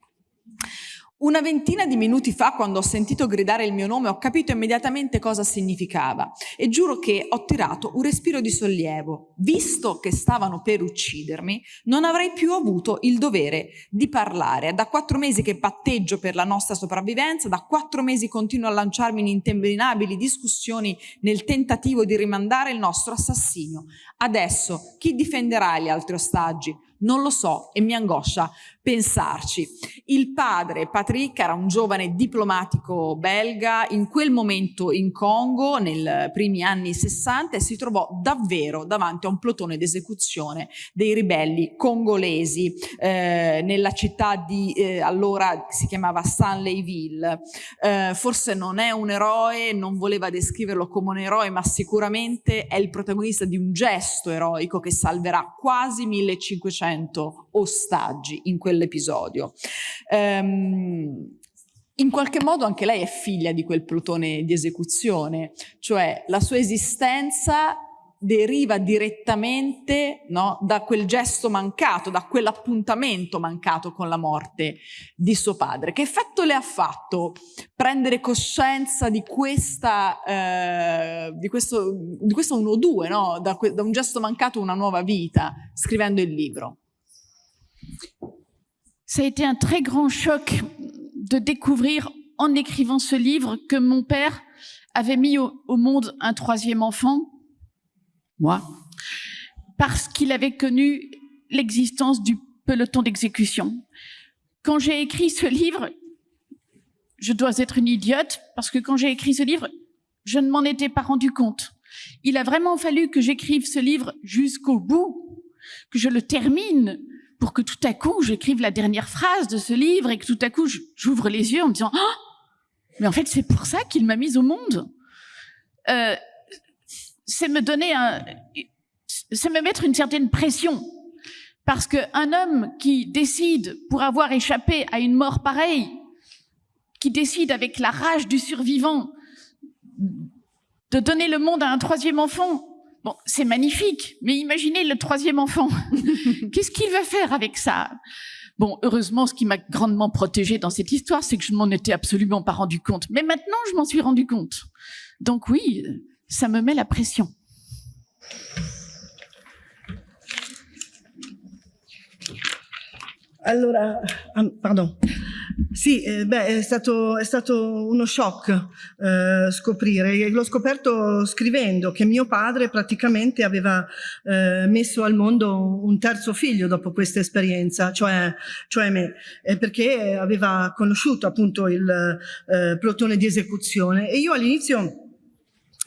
Una ventina di minuti fa, quando ho sentito gridare il mio nome, ho capito immediatamente cosa significava e giuro che ho tirato un respiro di sollievo. Visto che stavano per uccidermi, non avrei più avuto il dovere di parlare. Da quattro mesi che patteggio per la nostra sopravvivenza, da quattro mesi continuo a lanciarmi in interminabili discussioni nel tentativo di rimandare il nostro assassinio. Adesso chi difenderà gli altri ostaggi? Non lo so e mi angoscia pensarci. Il padre, Patrick, era un giovane diplomatico belga, in quel momento in Congo, nei primi anni 60, e si trovò davvero davanti a un plotone d'esecuzione dei ribelli congolesi eh, nella città di, eh, allora si chiamava Stanleyville. Eh, forse non è un eroe, non voleva descriverlo come un eroe, ma sicuramente è il protagonista di un gesto eroico che salverà quasi 1500 ostaggi in quel quell'episodio. Um, in qualche modo anche lei è figlia di quel plotone di esecuzione, cioè la sua esistenza deriva direttamente no, da quel gesto mancato, da quell'appuntamento mancato con la morte di suo padre. Che effetto le ha fatto prendere coscienza di, questa, eh, di, questo, di questo 1-2, no? da, da un gesto mancato una nuova vita, scrivendo il libro? Ça a été un très grand choc de découvrir en écrivant ce livre que mon père avait mis au, monde un troisième enfant, moi, parce qu'il avait connu l'existence du peloton d'exécution. Quand j'ai écrit ce livre, je dois être une idiote, parce que quand j'ai écrit ce livre, je ne m'en étais pas rendu compte. Il a vraiment fallu que j'écrive ce livre jusqu'au bout, que je le termine, pour que tout à coup j'écrive la dernière phrase de ce livre et que tout à coup j'ouvre les yeux en me disant ah mais en fait c'est pour ça qu'il m'a mise au monde euh, c'est me donner un c'est me mettre une certaine pression parce que un homme qui décide pour avoir échappé à une mort pareille qui décide avec la rage du survivant de donner le monde à un troisième enfant Bon, c'est magnifique, mais imaginez le troisième enfant. Qu'est-ce qu'il va faire avec ça? Bon, heureusement, ce qui m'a grandement protégé dans cette histoire, c'est que je ne m'en étais absolument pas rendu compte. Mais maintenant, je m'en suis rendu compte. Donc oui, ça me met la pression. Allora, ah, pardon. Sì, eh, beh, è stato, è stato, uno shock eh, scoprire. L'ho scoperto scrivendo che mio padre praticamente aveva eh, messo al mondo un terzo figlio dopo questa esperienza, cioè, cioè me, perché aveva conosciuto appunto il eh, plotone di esecuzione. E io all'inizio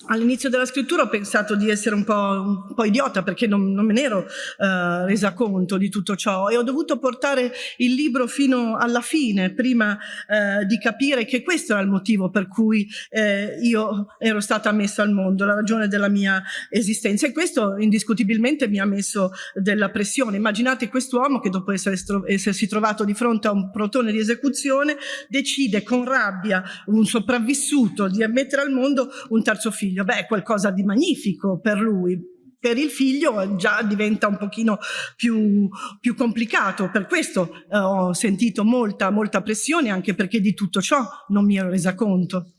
All'inizio della scrittura ho pensato di essere un po', un po idiota perché non, non me ne ero uh, resa conto di tutto ciò e ho dovuto portare il libro fino alla fine prima uh, di capire che questo era il motivo per cui uh, io ero stata messa al mondo, la ragione della mia esistenza e questo indiscutibilmente mi ha messo della pressione. Immaginate quest'uomo che dopo essersi trovato di fronte a un protone di esecuzione decide con rabbia un sopravvissuto di mettere al mondo un terzo figlio figlio, beh è qualcosa di magnifico per lui, per il figlio già diventa un pochino più, più complicato, per questo eh, ho sentito molta, molta pressione anche perché di tutto ciò non mi ero resa conto.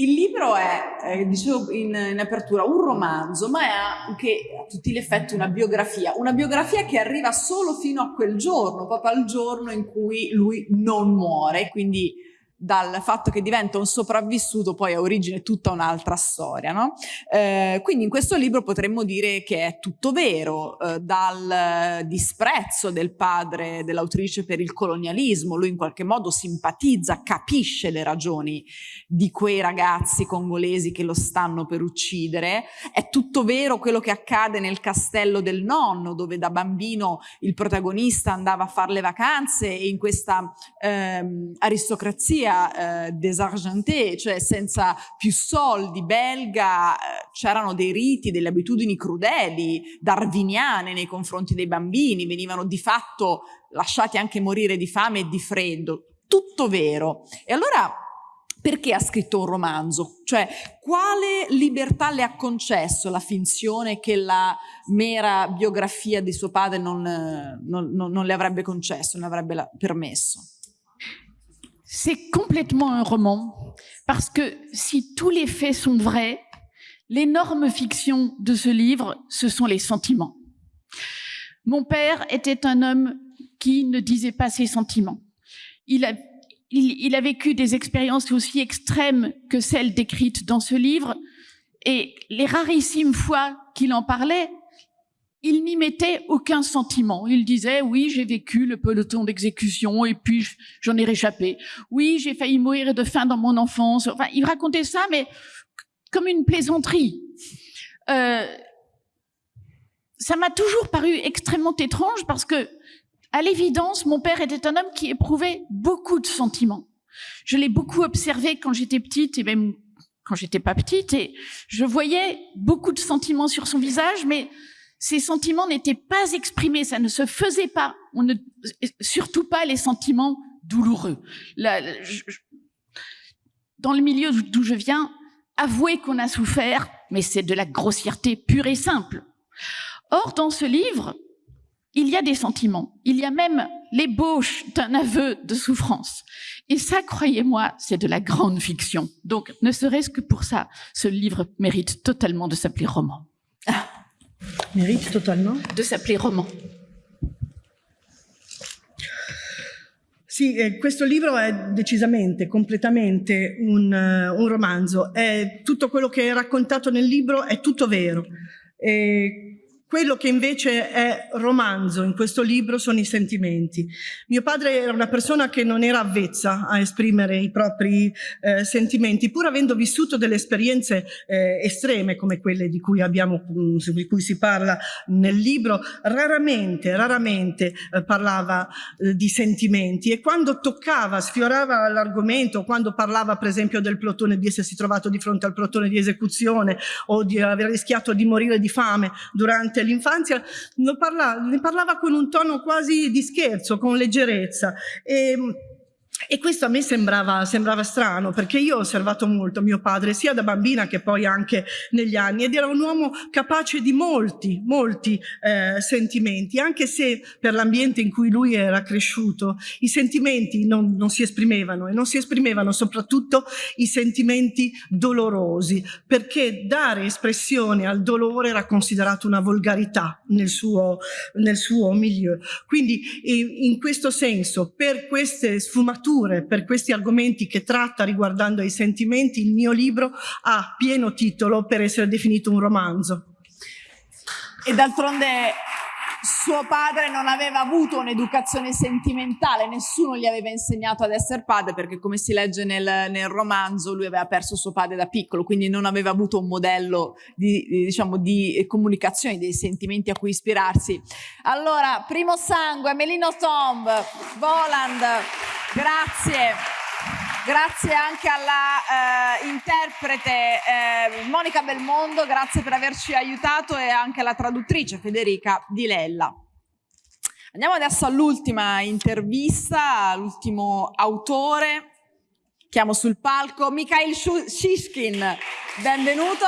Il libro è, eh, dicevo in, in, apertura, un romanzo, ma è anche a tutti gli effetti una biografia. Una biografia che arriva solo fino a quel giorno, proprio al giorno in cui lui non muore, quindi dal fatto che diventa un sopravvissuto poi ha origine tutta un'altra storia. No? Eh, quindi in questo libro potremmo dire che è tutto vero, eh, dal disprezzo del padre dell'autrice per il colonialismo, lui in qualche modo simpatizza, capisce le ragioni di quei ragazzi congolesi che lo stanno per uccidere, è tutto vero quello che accade nel castello del nonno, dove da bambino il protagonista andava a fare le vacanze e in questa ehm, aristocrazia famiglia eh, desargentée, cioè senza più soldi, belga, eh, c'erano dei riti, delle abitudini crudeli, darwiniane nei confronti dei bambini, venivano di fatto lasciati anche morire di fame e di freddo. Tutto vero. E allora perché ha scritto un romanzo? Cioè, quale libertà le ha concesso la finzione che la mera biografia di suo padre non, non, non, non le avrebbe concesso, non avrebbe permesso? C'est complètement un roman, parce que si tous les faits sont vrais, l'énorme fiction de ce livre, ce sont les sentiments. Mon père était un homme qui ne disait pas ses sentiments. Il a, il, a vécu des expériences aussi extrêmes que celles décrites dans ce livre, et les rarissimes fois qu'il en parlait, il n'y mettait aucun sentiment. Il disait, oui, j'ai vécu le peloton d'exécution et puis j'en ai réchappé. Oui, j'ai failli mourir de faim dans mon enfance. Enfin, il racontait ça, mais comme une plaisanterie. Euh, ça m'a toujours paru extrêmement étrange parce que, à l'évidence, mon père était un homme qui éprouvait beaucoup de sentiments. Je l'ai beaucoup observé quand j'étais petite et même quand j'étais pas petite et je voyais beaucoup de sentiments sur son visage, mais ces sentiments n'étaient pas exprimés, ça ne se faisait pas. On ne, surtout pas les sentiments douloureux. dans le milieu d'où je viens, avouer qu'on a souffert, mais c'est de la grossièreté pure et simple. Or, dans ce livre, il y a des sentiments. Il y a même l'ébauche d'un aveu de souffrance. Et ça, croyez-moi, c'est de la grande fiction. Donc, ne serait-ce que pour ça, ce livre mérite totalement de s'appeler roman. Mérite totalement De s'appeler roman. Sì, eh, questo libro è decisamente, completamente un, uh, un, romanzo. È tutto quello che è raccontato nel libro è tutto vero. E quello che invece è romanzo in questo libro sono i sentimenti. Mio padre era una persona che non era avvezza a esprimere i propri eh, sentimenti, pur avendo vissuto delle esperienze eh, estreme come quelle di cui, abbiamo, mm, di cui si parla nel libro, raramente, raramente eh, parlava eh, di sentimenti e quando toccava, sfiorava l'argomento, quando parlava per esempio del plotone, di essersi trovato di fronte al plotone di esecuzione o di aver rischiato di morire di fame durante l'infanzia parlava, ne parlava con un tono quasi di scherzo, con leggerezza. E, e questo a me sembrava, sembrava, strano perché io ho osservato molto mio padre sia da bambina che poi anche negli anni ed era un uomo capace di molti, molti eh, sentimenti, anche se per l'ambiente in cui lui era cresciuto i sentimenti non, non si esprimevano e non si esprimevano soprattutto i sentimenti dolorosi perché dare espressione al dolore era considerato una volgarità nel suo, nel suo milieu. Quindi in questo senso per queste sfumature letture per questi argomenti che tratta riguardando i sentimenti, il mio libro ha pieno titolo per essere definito un romanzo. E d'altronde suo padre non aveva avuto un'educazione sentimentale, nessuno gli aveva insegnato ad essere padre perché come si legge nel, nel, romanzo lui aveva perso suo padre da piccolo, quindi non aveva avuto un modello di, di, diciamo, di comunicazione dei sentimenti a cui ispirarsi. Allora, primo sangue, Melino Tomb, Voland, grazie. Grazie anche alla eh, interprete eh, Monica Belmondo, grazie per averci aiutato e anche alla traduttrice Federica Di Lella. Andiamo adesso all'ultima intervista, all'ultimo autore. Chiamo sul palco Mikhail Shishkin, benvenuto,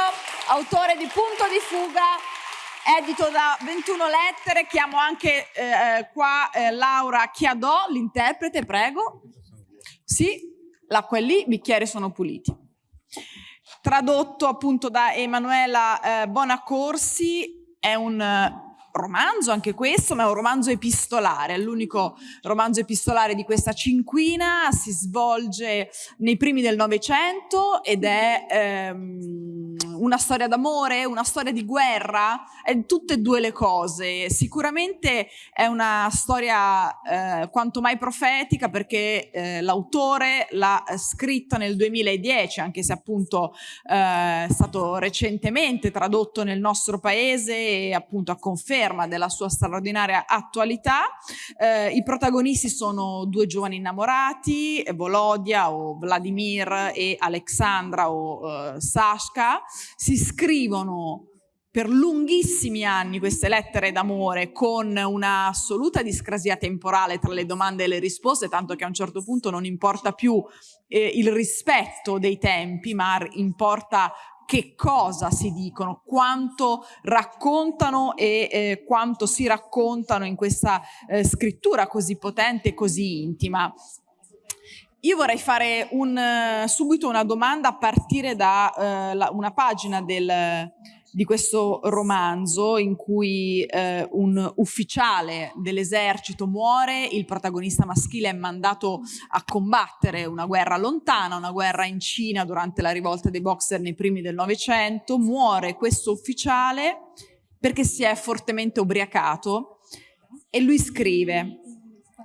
autore di Punto di fuga, edito da 21 lettere. Chiamo anche eh, qua eh, Laura Chiadò, l'interprete, prego. Sì, l'acqua è lì, i bicchieri sono puliti. Tradotto appunto da Emanuela eh, Bonacorsi, è un romanzo anche questo, ma è un romanzo epistolare, è l'unico romanzo epistolare di questa cinquina, si svolge nei primi del Novecento ed è ehm, una storia d'amore, una storia di guerra, è tutte e due le cose. Sicuramente è una storia eh, quanto mai profetica perché eh, l'autore l'ha scritta nel 2010, anche se appunto eh, è stato recentemente tradotto nel nostro paese e appunto a conferma conferma della sua straordinaria attualità. Eh, I protagonisti sono due giovani innamorati, Volodia o Vladimir e Alexandra o eh, Sashka, si scrivono per lunghissimi anni queste lettere d'amore con una assoluta discrasia temporale tra le domande e le risposte, tanto che a un certo punto non importa più eh, il rispetto dei tempi, ma importa che cosa si dicono, quanto raccontano e eh, quanto si raccontano in questa eh, scrittura così potente e così intima. Io vorrei fare un, subito una domanda a partire da eh, la, una pagina del, di questo romanzo in cui eh, un ufficiale dell'esercito muore, il protagonista maschile è mandato a combattere una guerra lontana, una guerra in Cina durante la rivolta dei boxer nei primi del Novecento, muore questo ufficiale perché si è fortemente ubriacato e lui scrive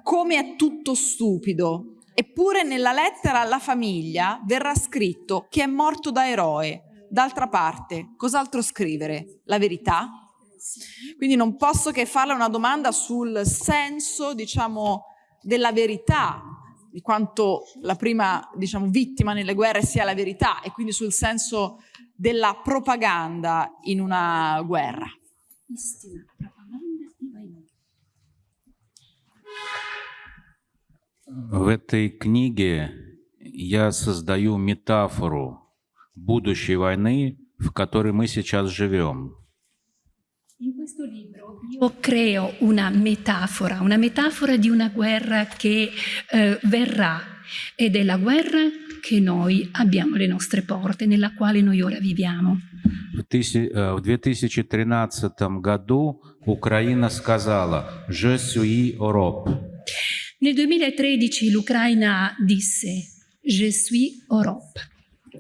come è tutto stupido, eppure nella lettera alla famiglia verrà scritto che è morto da eroe, D'altra parte, cos'altro scrivere? La verità? Quindi non posso che farle una domanda sul senso, diciamo, della verità, di quanto la prima, diciamo, vittima nelle guerre sia la verità e quindi sul senso della propaganda in una guerra. В этой книге я создаю метафору будущей войны, в которой мы сейчас живем. In questo libro io creo una metafora, una metafora di una guerra che eh, verrà ed è la guerra che noi abbiamo alle nostre porte, nella quale noi ora viviamo. В 2013 году Украина сказала «Je suis Europe». Nel 2013 l'Ucraina disse «Je suis Europe».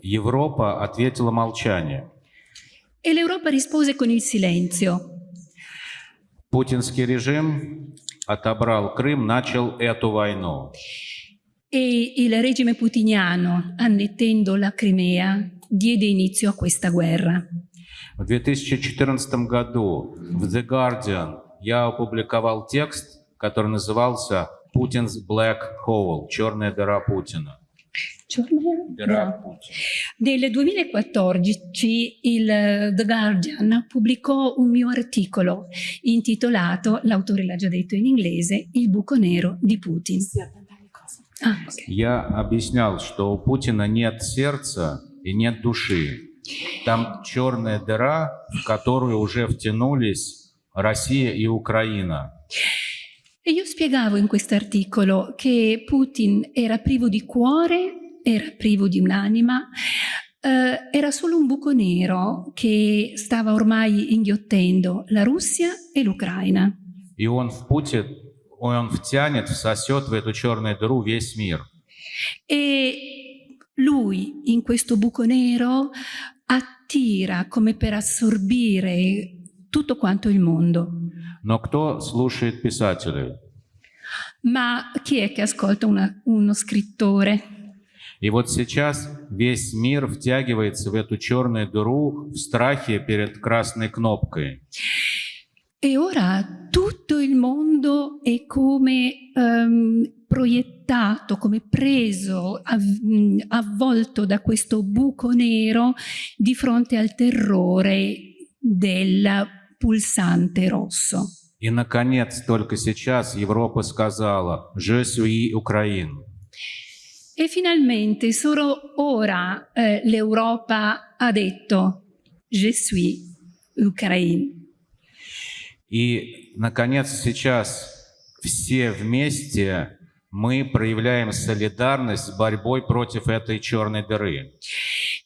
Европа ответила молчанием. E l'Europa rispose con il silenzio. Путинский режим отобрал Крым, начал эту войну. E il regime putiniano, annettendo la Crimea, diede inizio a questa guerra. В 2014 году в The Guardian я опубликовал текст, который назывался «Путин's Black Hole» – «Черная дыра Путина». No. Nel 2014 il The Guardian pubblicò un mio articolo intitolato, l'autore l'ha già detto in inglese, Il buco nero di Putin. Ah, ok. Я объяснял, что у Путина нет сердца и нет души. Там черная дыра, в которую уже втянулись Россия и Украина. E io spiegavo in questo articolo che Putin era privo di cuore, era privo di un'anima, eh, era solo un buco nero che stava ormai inghiottendo la Russia e l'Ucraina. И он в Путин, он втянет, всосет в эту черную дыру весь мир. E lui in questo buco nero attira come per assorbire tutto quanto il mondo. Но кто слушает писателей? Ma chi è che ascolta una- uno scrittore? И вот сейчас весь мир втягивается в эту черную дыру в страхе перед красной кнопкой. E ora tutto il mondo è come ehm, proiettato, come preso, av- mh, avvolto da questo buco nero di fronte al terrore del pulsante rosso. И, наконец, только сейчас Европа сказала «Je suis Ukraine». E finalmente, solo ora, eh, l'Europa ha detto Je suis Ukraine. И, наконец, сейчас все вместе мы проявляем солидарность с борьбой против этой черной дыры.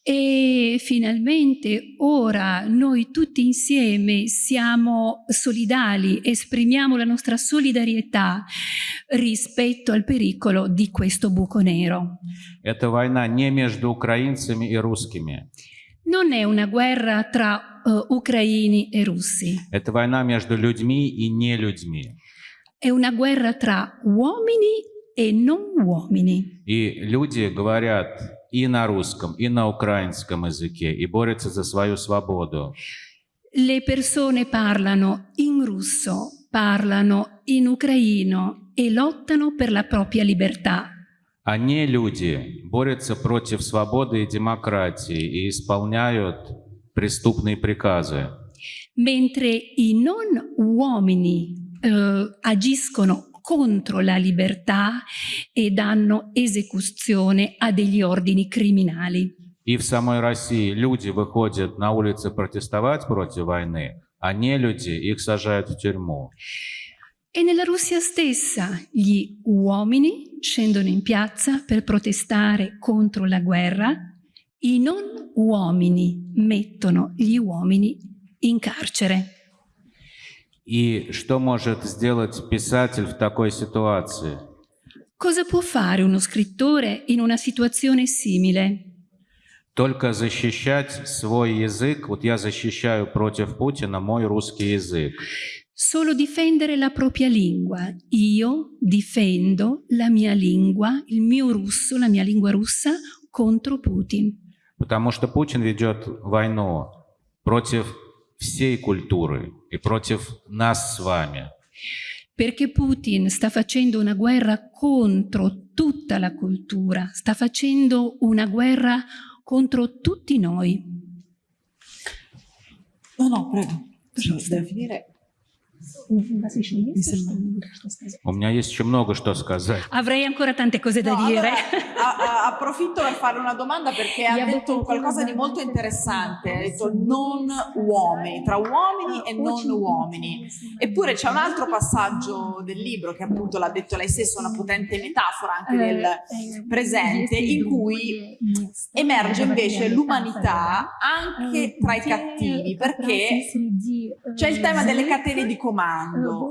E finalmente ora noi tutti insieme siamo solidali, esprimiamo la nostra solidarietà rispetto al pericolo di questo buco nero. Это война не между украинцами и русскими. Non è una guerra tra eh, ucraini e russi, Это война между людьми и нелюдьми. è una guerra tra uomini e non uomini. И люди говорят и на русском, и на украинском языке, и борются за свою свободу. Le persone parlano in russo, parlano in ucraino e lottano per la propria libertà. Не люди борются против свободы и демократии и исполняют преступные приказы. mentre i non uomini eh, agiscono contro la libertà e danno esecuzione a degli ordini criminali. И в самой России люди выходят на улицы протестовать против войны, а не люди их сажают в тюрьму. E nella Russia stessa gli uomini scendono in piazza per protestare contro la guerra, i non uomini mettono gli uomini in carcere. И что может сделать писатель в такой ситуации? Cosa può fare uno scrittore in una situazione simile? Только защищать свой язык. Вот я защищаю против Путина мой русский язык. Solo difendere la propria lingua. Io difendo la mia lingua, il mio russo, la mia lingua russa contro Putin. Потому что Путин ведет войну против всей культуры и против нас с вами. Perché Putin sta facendo una guerra contro tutta la cultura, sta facendo una guerra contro tutti noi. No, no, prego. Devo finire. У меня есть еще много что сказать. Avrei ancora tante cose da No, dire. allora, a- a- approfitto per fare una domanda perché ha detto qualcosa di molto interessante, ha detto non uomini, tra uomini e non uomini. Eppure c'è un altro passaggio del libro che appunto l'ha detto lei stesso, una potente metafora anche del presente, in cui emerge invece l'umanità anche tra i cattivi, perché c'è il tema delle catene di comando.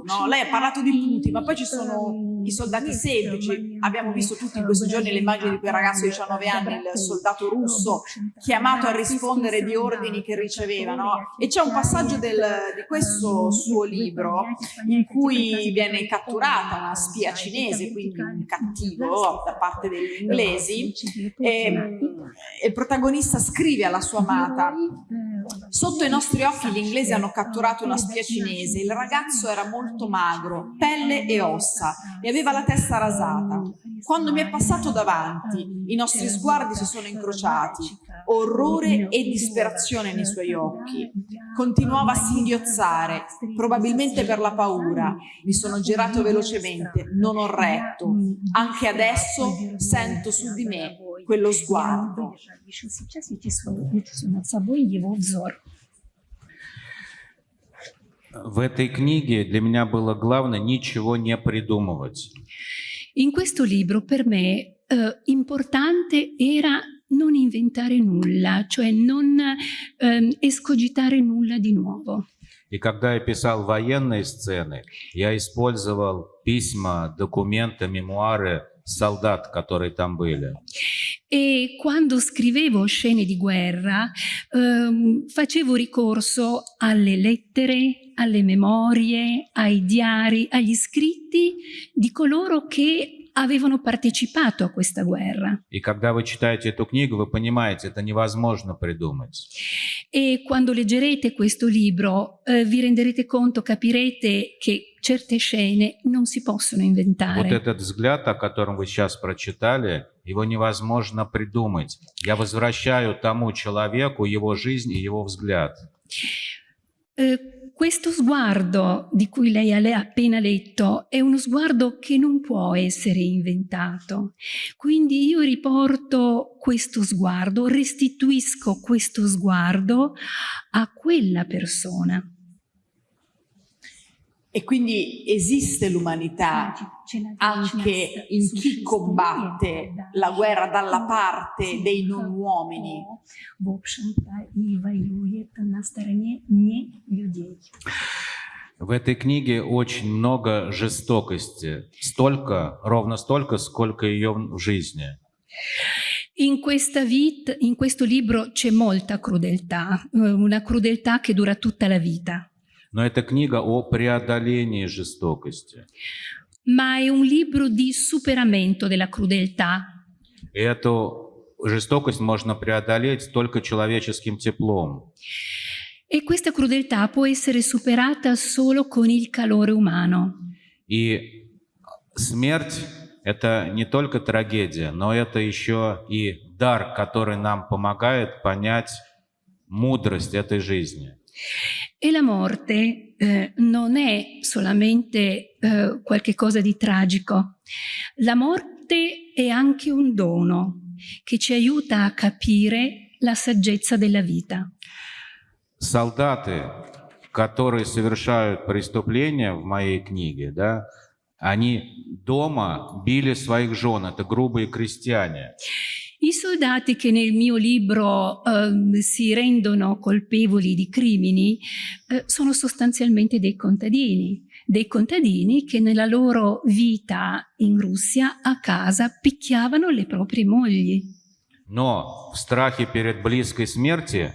no? Lei ha parlato di Putin, ma poi ci sono i soldati semplici. Abbiamo visto tutti in questi giorni le immagini di quel ragazzo di 19 anni, il soldato russo, chiamato a rispondere di ordini che riceveva. no? E c'è un passaggio del- di questo suo libro in cui viene catturata una spia cinese, quindi un cattivo da parte degli inglesi, e, e il protagonista scrive alla sua amata Sotto i nostri occhi gli inglesi hanno catturato una spia cinese. Il ragazzo era molto magro, pelle e ossa, e aveva la testa rasata. Quando mi è passato davanti, i nostri sguardi si sono incrociati, orrore e disperazione nei suoi occhi. Continuava a singhiozzare, probabilmente per la paura. Mi sono girato velocemente, non ho retto. Anche adesso sento su di me quello sguardo. В этой книге для меня было главное ничего не придумывать. In questo libro per me eh, importante era non inventare nulla, cioè non ehm, escogitare nulla di nuovo. И когда я писал военные сцены, я использовал письма, документы, мемуары солдат, которые там были. E quando scrivevo scene di guerra ehm, facevo ricorso alle lettere, alle memorie, ai diari, agli scritti di coloro che avevano partecipato a questa guerra. И когда вы читаете эту книгу, вы понимаете, это невозможно придумать. E quando leggerete questo libro eh, vi renderete conto, capirete che certe scene non si possono Вот inventare. этот взгляд, о котором вы сейчас прочитали, его невозможно придумать. Я возвращаю тому человеку его жизнь и его взгляд. Eh, questo sguardo di cui lei ha appena letto è uno sguardo che non può essere inventato. Quindi io riporto questo sguardo, restituisco questo sguardo a quella persona. E quindi esiste l'umanità anche in chi combatte la guerra dalla parte dei non uomini. В общем-то, и воюет на стороне не людей. В этой книге очень много жестокости. Столько, ровно столько, сколько ее в жизни. In, questa vita, in questo libro c'è molta crudeltà, eh, una crudeltà che dura tutta la vita, Но это книга о преодолении жестокости. ma è un libro di superamento della crudeltà. И эту жестокость можно преодолеть только человеческим теплом. E questa crudeltà può essere superata solo con il calore umano. И смерть — это не только трагедия, но это еще и дар, который нам помогает понять мудрость этой жизни. E la morte eh, non è solamente eh, qualche cosa di tragico. La morte è anche un dono che ci aiuta a capire la saggezza della vita. Солдаты, которые совершают преступления в моей книге, да, они дома били своих жен, это грубые крестьяне. I soldati che nel mio libro ehm, si rendono colpevoli di crimini eh, sono sostanzialmente dei contadini, dei contadini che nella loro vita in Russia a casa picchiavano le proprie mogli. Но в страхе перед близкой смерти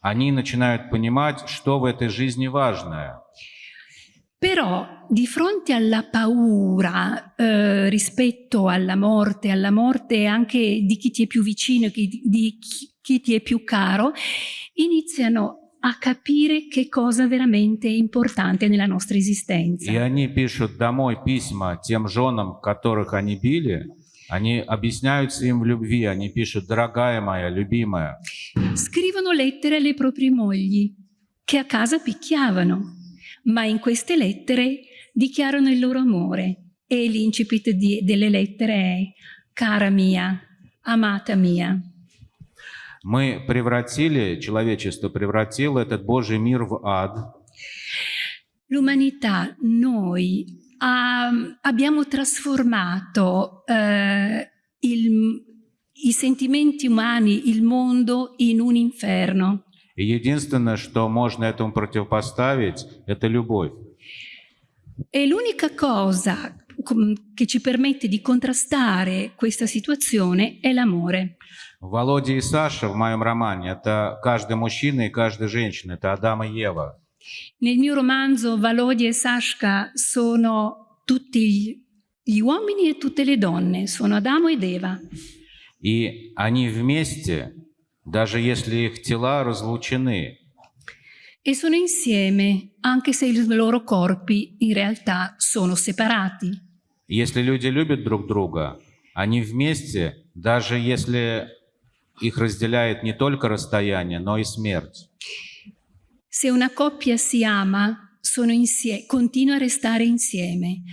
они начинают понимать, что в этой жизни важное. Però di fronte alla paura eh, rispetto alla morte, alla morte anche di chi ti è più vicino, chi- di chi, chi ti è più caro, iniziano a capire che cosa veramente è importante nella nostra esistenza. И они пишут домой письма тем женам, которых они били. Они объясняются им в любви. Они пишут, дорогая моя, любимая. Scrivono lettere alle proprie mogli che a casa picchiavano, ma in queste lettere dichiarano il loro amore e l'incipit di- delle lettere è cara mia, amata mia. Мы превратили, человечество превратило этот Божий мир в ад. L'umanità, noi ha- abbiamo trasformato eh, il- i sentimenti umani, il mondo in un inferno. И единственное, что можно этому противопоставить, это любовь. E l'unica cosa com- che ci permette di contrastare questa situazione è l'amore. Володя и Саша в моем романе — это каждый мужчина и каждая женщина, это Адам и Ева. Nel mio romanzo Valodia e Sashka sono tutti gli- gli uomini e tutte le donne, sono Adamo ed Eva. И они вместе, даже если их тела разлучены, e sono insieme anche se i loro corpi in realtà sono separati. Если люди любят друг друга, они вместе, даже если их разделяет не только расстояние, но и смерть. Se una coppia si ama, sono insieme, continua a restare insieme,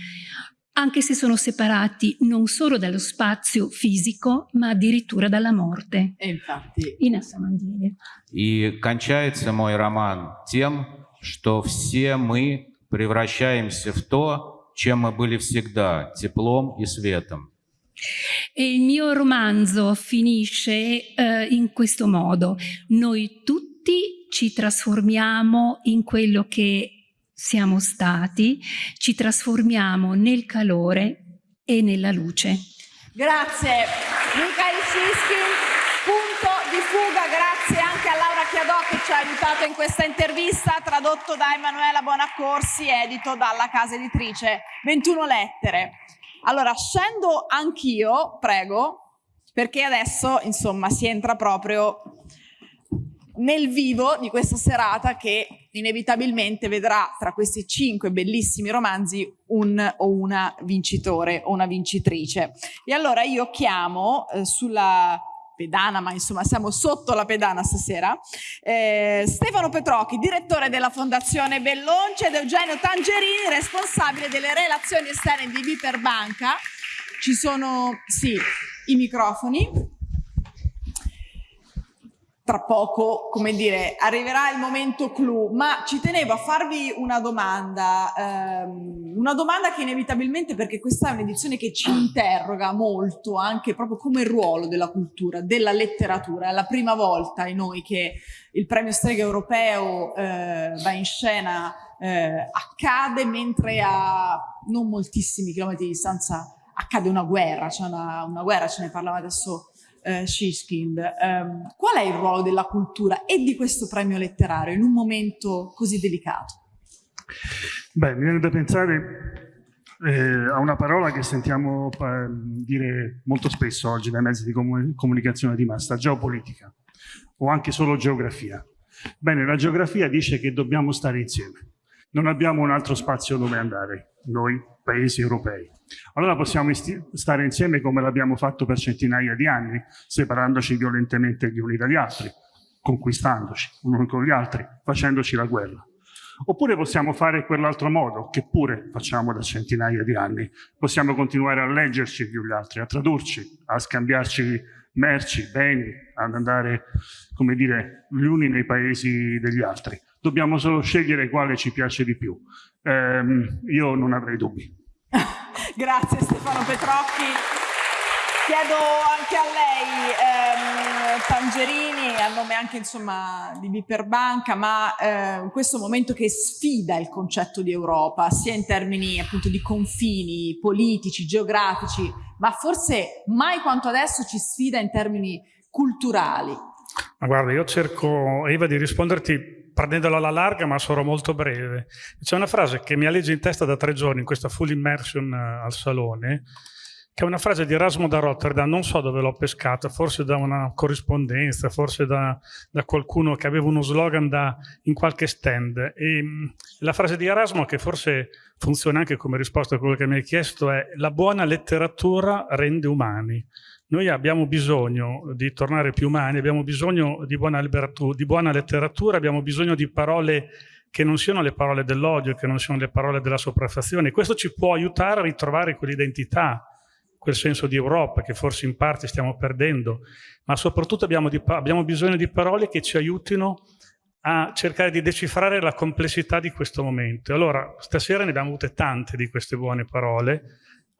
anche se sono separati non solo dallo spazio fisico, ma addirittura dalla morte. E infatti... И на самом деле. И кончается мой роман тем, что все мы превращаемся в то, чем мы были всегда, теплом и светом. E il mio romanzo finisce eh, in questo modo. Noi tutti ci trasformiamo in quello che siamo stati, ci trasformiamo nel calore e nella luce. Grazie Michael Siskin, punto di fuga, grazie anche a Laura Chiadò che ci ha aiutato in questa intervista, tradotto da Emanuela Bonaccorsi, edito dalla casa editrice 21 lettere. Allora, scendo anch'io, prego, perché adesso, insomma, si entra proprio nel vivo di questa serata che inevitabilmente vedrà tra questi cinque bellissimi romanzi un o una vincitore o una vincitrice. E allora io chiamo eh, sulla pedana, ma insomma siamo sotto la pedana stasera, eh, Stefano Petrocchi, direttore della Fondazione Bellonce ed Eugenio Tangerini, responsabile delle relazioni esterne di Viperbanca. Ci sono, sì, i microfoni tra poco, come dire, arriverà il momento clou, ma ci tenevo a farvi una domanda, ehm, una domanda che inevitabilmente, perché questa è un'edizione che ci interroga molto, anche proprio come ruolo della cultura, della letteratura, è la prima volta in noi che il premio Strega Europeo eh, va in scena, eh, accade mentre a non moltissimi chilometri di distanza accade una guerra, c'è una, una guerra, ce ne parlava adesso eh, Shishkind, ehm, qual è il ruolo della cultura e di questo premio letterario in un momento così delicato? Beh, mi viene da pensare eh, a una parola che sentiamo dire molto spesso oggi dai mezzi di comun comunicazione di massa, geopolitica o anche solo geografia. Bene, la geografia dice che dobbiamo stare insieme, non abbiamo un altro spazio dove andare, noi paesi europei. Allora possiamo stare insieme come l'abbiamo fatto per centinaia di anni, separandoci violentemente gli uni dagli altri, conquistandoci uno con gli altri, facendoci la guerra. Oppure possiamo fare quell'altro modo, che pure facciamo da centinaia di anni. Possiamo continuare a leggerci gli altri, a tradurci, a scambiarci merci, beni, ad andare, come dire, gli uni nei paesi degli altri. Dobbiamo solo scegliere quale ci piace di più. Eh, io non avrei dubbi. Grazie Stefano Petrocchi. Chiedo anche a lei, ehm, Tangerini, a nome anche insomma, di Biperbanca, ma eh, in questo momento che sfida il concetto di Europa, sia in termini appunto di confini politici, geografici, ma forse mai quanto adesso ci sfida in termini culturali. Ma guarda, io cerco, Eva, di risponderti prendendola alla larga, ma sarò molto breve. C'è una frase che mi alleggia in testa da tre giorni, in questa full immersion uh, al salone, che è una frase di Erasmo da Rotterdam, non so dove l'ho pescata, forse da una corrispondenza, forse da, da, qualcuno che aveva uno slogan da, in qualche stand. E, mm, la frase di Erasmo, che forse funziona anche come risposta a quello che mi hai chiesto, è la buona letteratura rende umani. Noi abbiamo bisogno di tornare più umani, abbiamo bisogno di buona, di buona letteratura, abbiamo bisogno di parole che non siano le parole dell'odio, che non siano le parole della sopraffazione. Questo ci può aiutare a ritrovare quell'identità, quel senso di Europa che forse in parte stiamo perdendo, ma soprattutto abbiamo, di, abbiamo bisogno di parole che ci aiutino a cercare di decifrare la complessità di questo momento. Allora, stasera ne abbiamo avute tante di queste buone parole,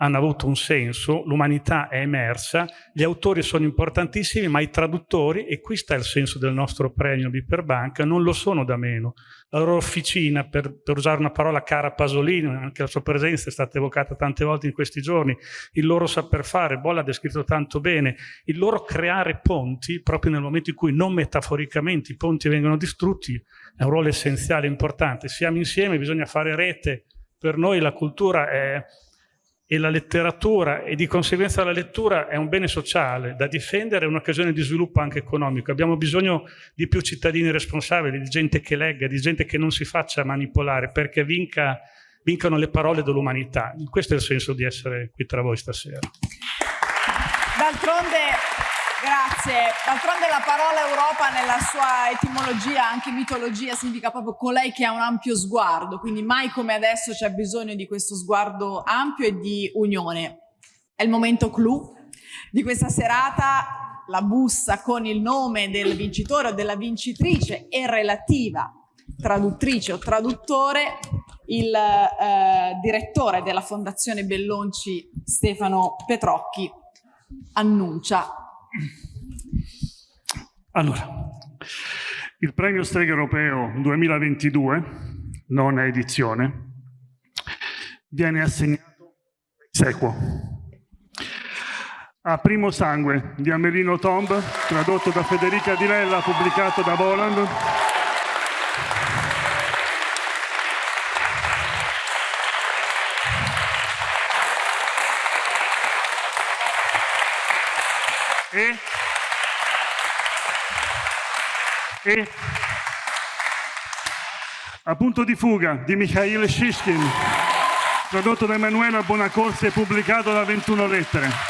hanno avuto un senso, l'umanità è emersa, gli autori sono importantissimi, ma i traduttori, e qui sta il senso del nostro premio Biperbanca, non lo sono da meno. La loro officina, per, per, usare una parola cara a Pasolini, anche la sua presenza è stata evocata tante volte in questi giorni, il loro saper fare, Bolla ha descritto tanto bene, il loro creare ponti, proprio nel momento in cui non metaforicamente i ponti vengono distrutti, è un ruolo essenziale, importante. Siamo insieme, bisogna fare rete, per noi la cultura è e la letteratura e di conseguenza la lettura è un bene sociale da difendere, è un'occasione di sviluppo anche economico. Abbiamo bisogno di più cittadini responsabili, di gente che legga, di gente che non si faccia manipolare perché vinca, vincano le parole dell'umanità. Questo è il senso di essere qui tra voi stasera. D'altronde, grazie, d'altronde la parola Europa nella sua etimologia, anche mitologia, significa proprio colei che ha un ampio sguardo, quindi mai come adesso c'è bisogno di questo sguardo ampio e di unione. È il momento clou di questa serata, la busta con il nome del vincitore o della vincitrice e relativa traduttrice o traduttore, il eh, direttore della Fondazione Bellonci Stefano Petrocchi annuncia. Allora, il premio Strega Europeo 2022, nona edizione, viene assegnato sequo. A Primo Sangue di Amelino Tomb, tradotto da Federica Di Lella, pubblicato da Voland, e, e a punto di fuga di Mikhail Shishkin, tradotto da Emanuela Bonacorsi e pubblicato da 21 lettere.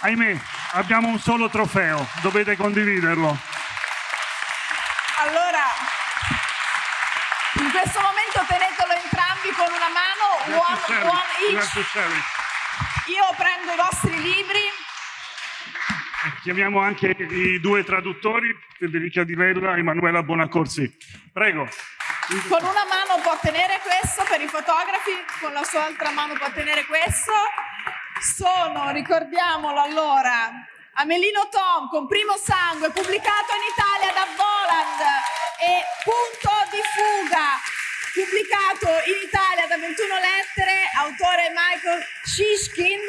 Ahimè, abbiamo un solo trofeo, dovete condividerlo. Allora, in questo momento tenetelo entrambi con una mano, one, one each. Io prendo i vostri libri. Chiamiamo anche i due traduttori, Federica Di Lella e Emanuela Bonacorsi. Prego. Con una mano può tenere questo per i fotografi, con la sua altra mano può tenere questo. Sono, ricordiamolo allora, Amelino Tom con Primo Sangue, pubblicato in Italia da Voland e Punto di Fuga, pubblicato in Italia da 21 lettere, autore Michael Shishkin,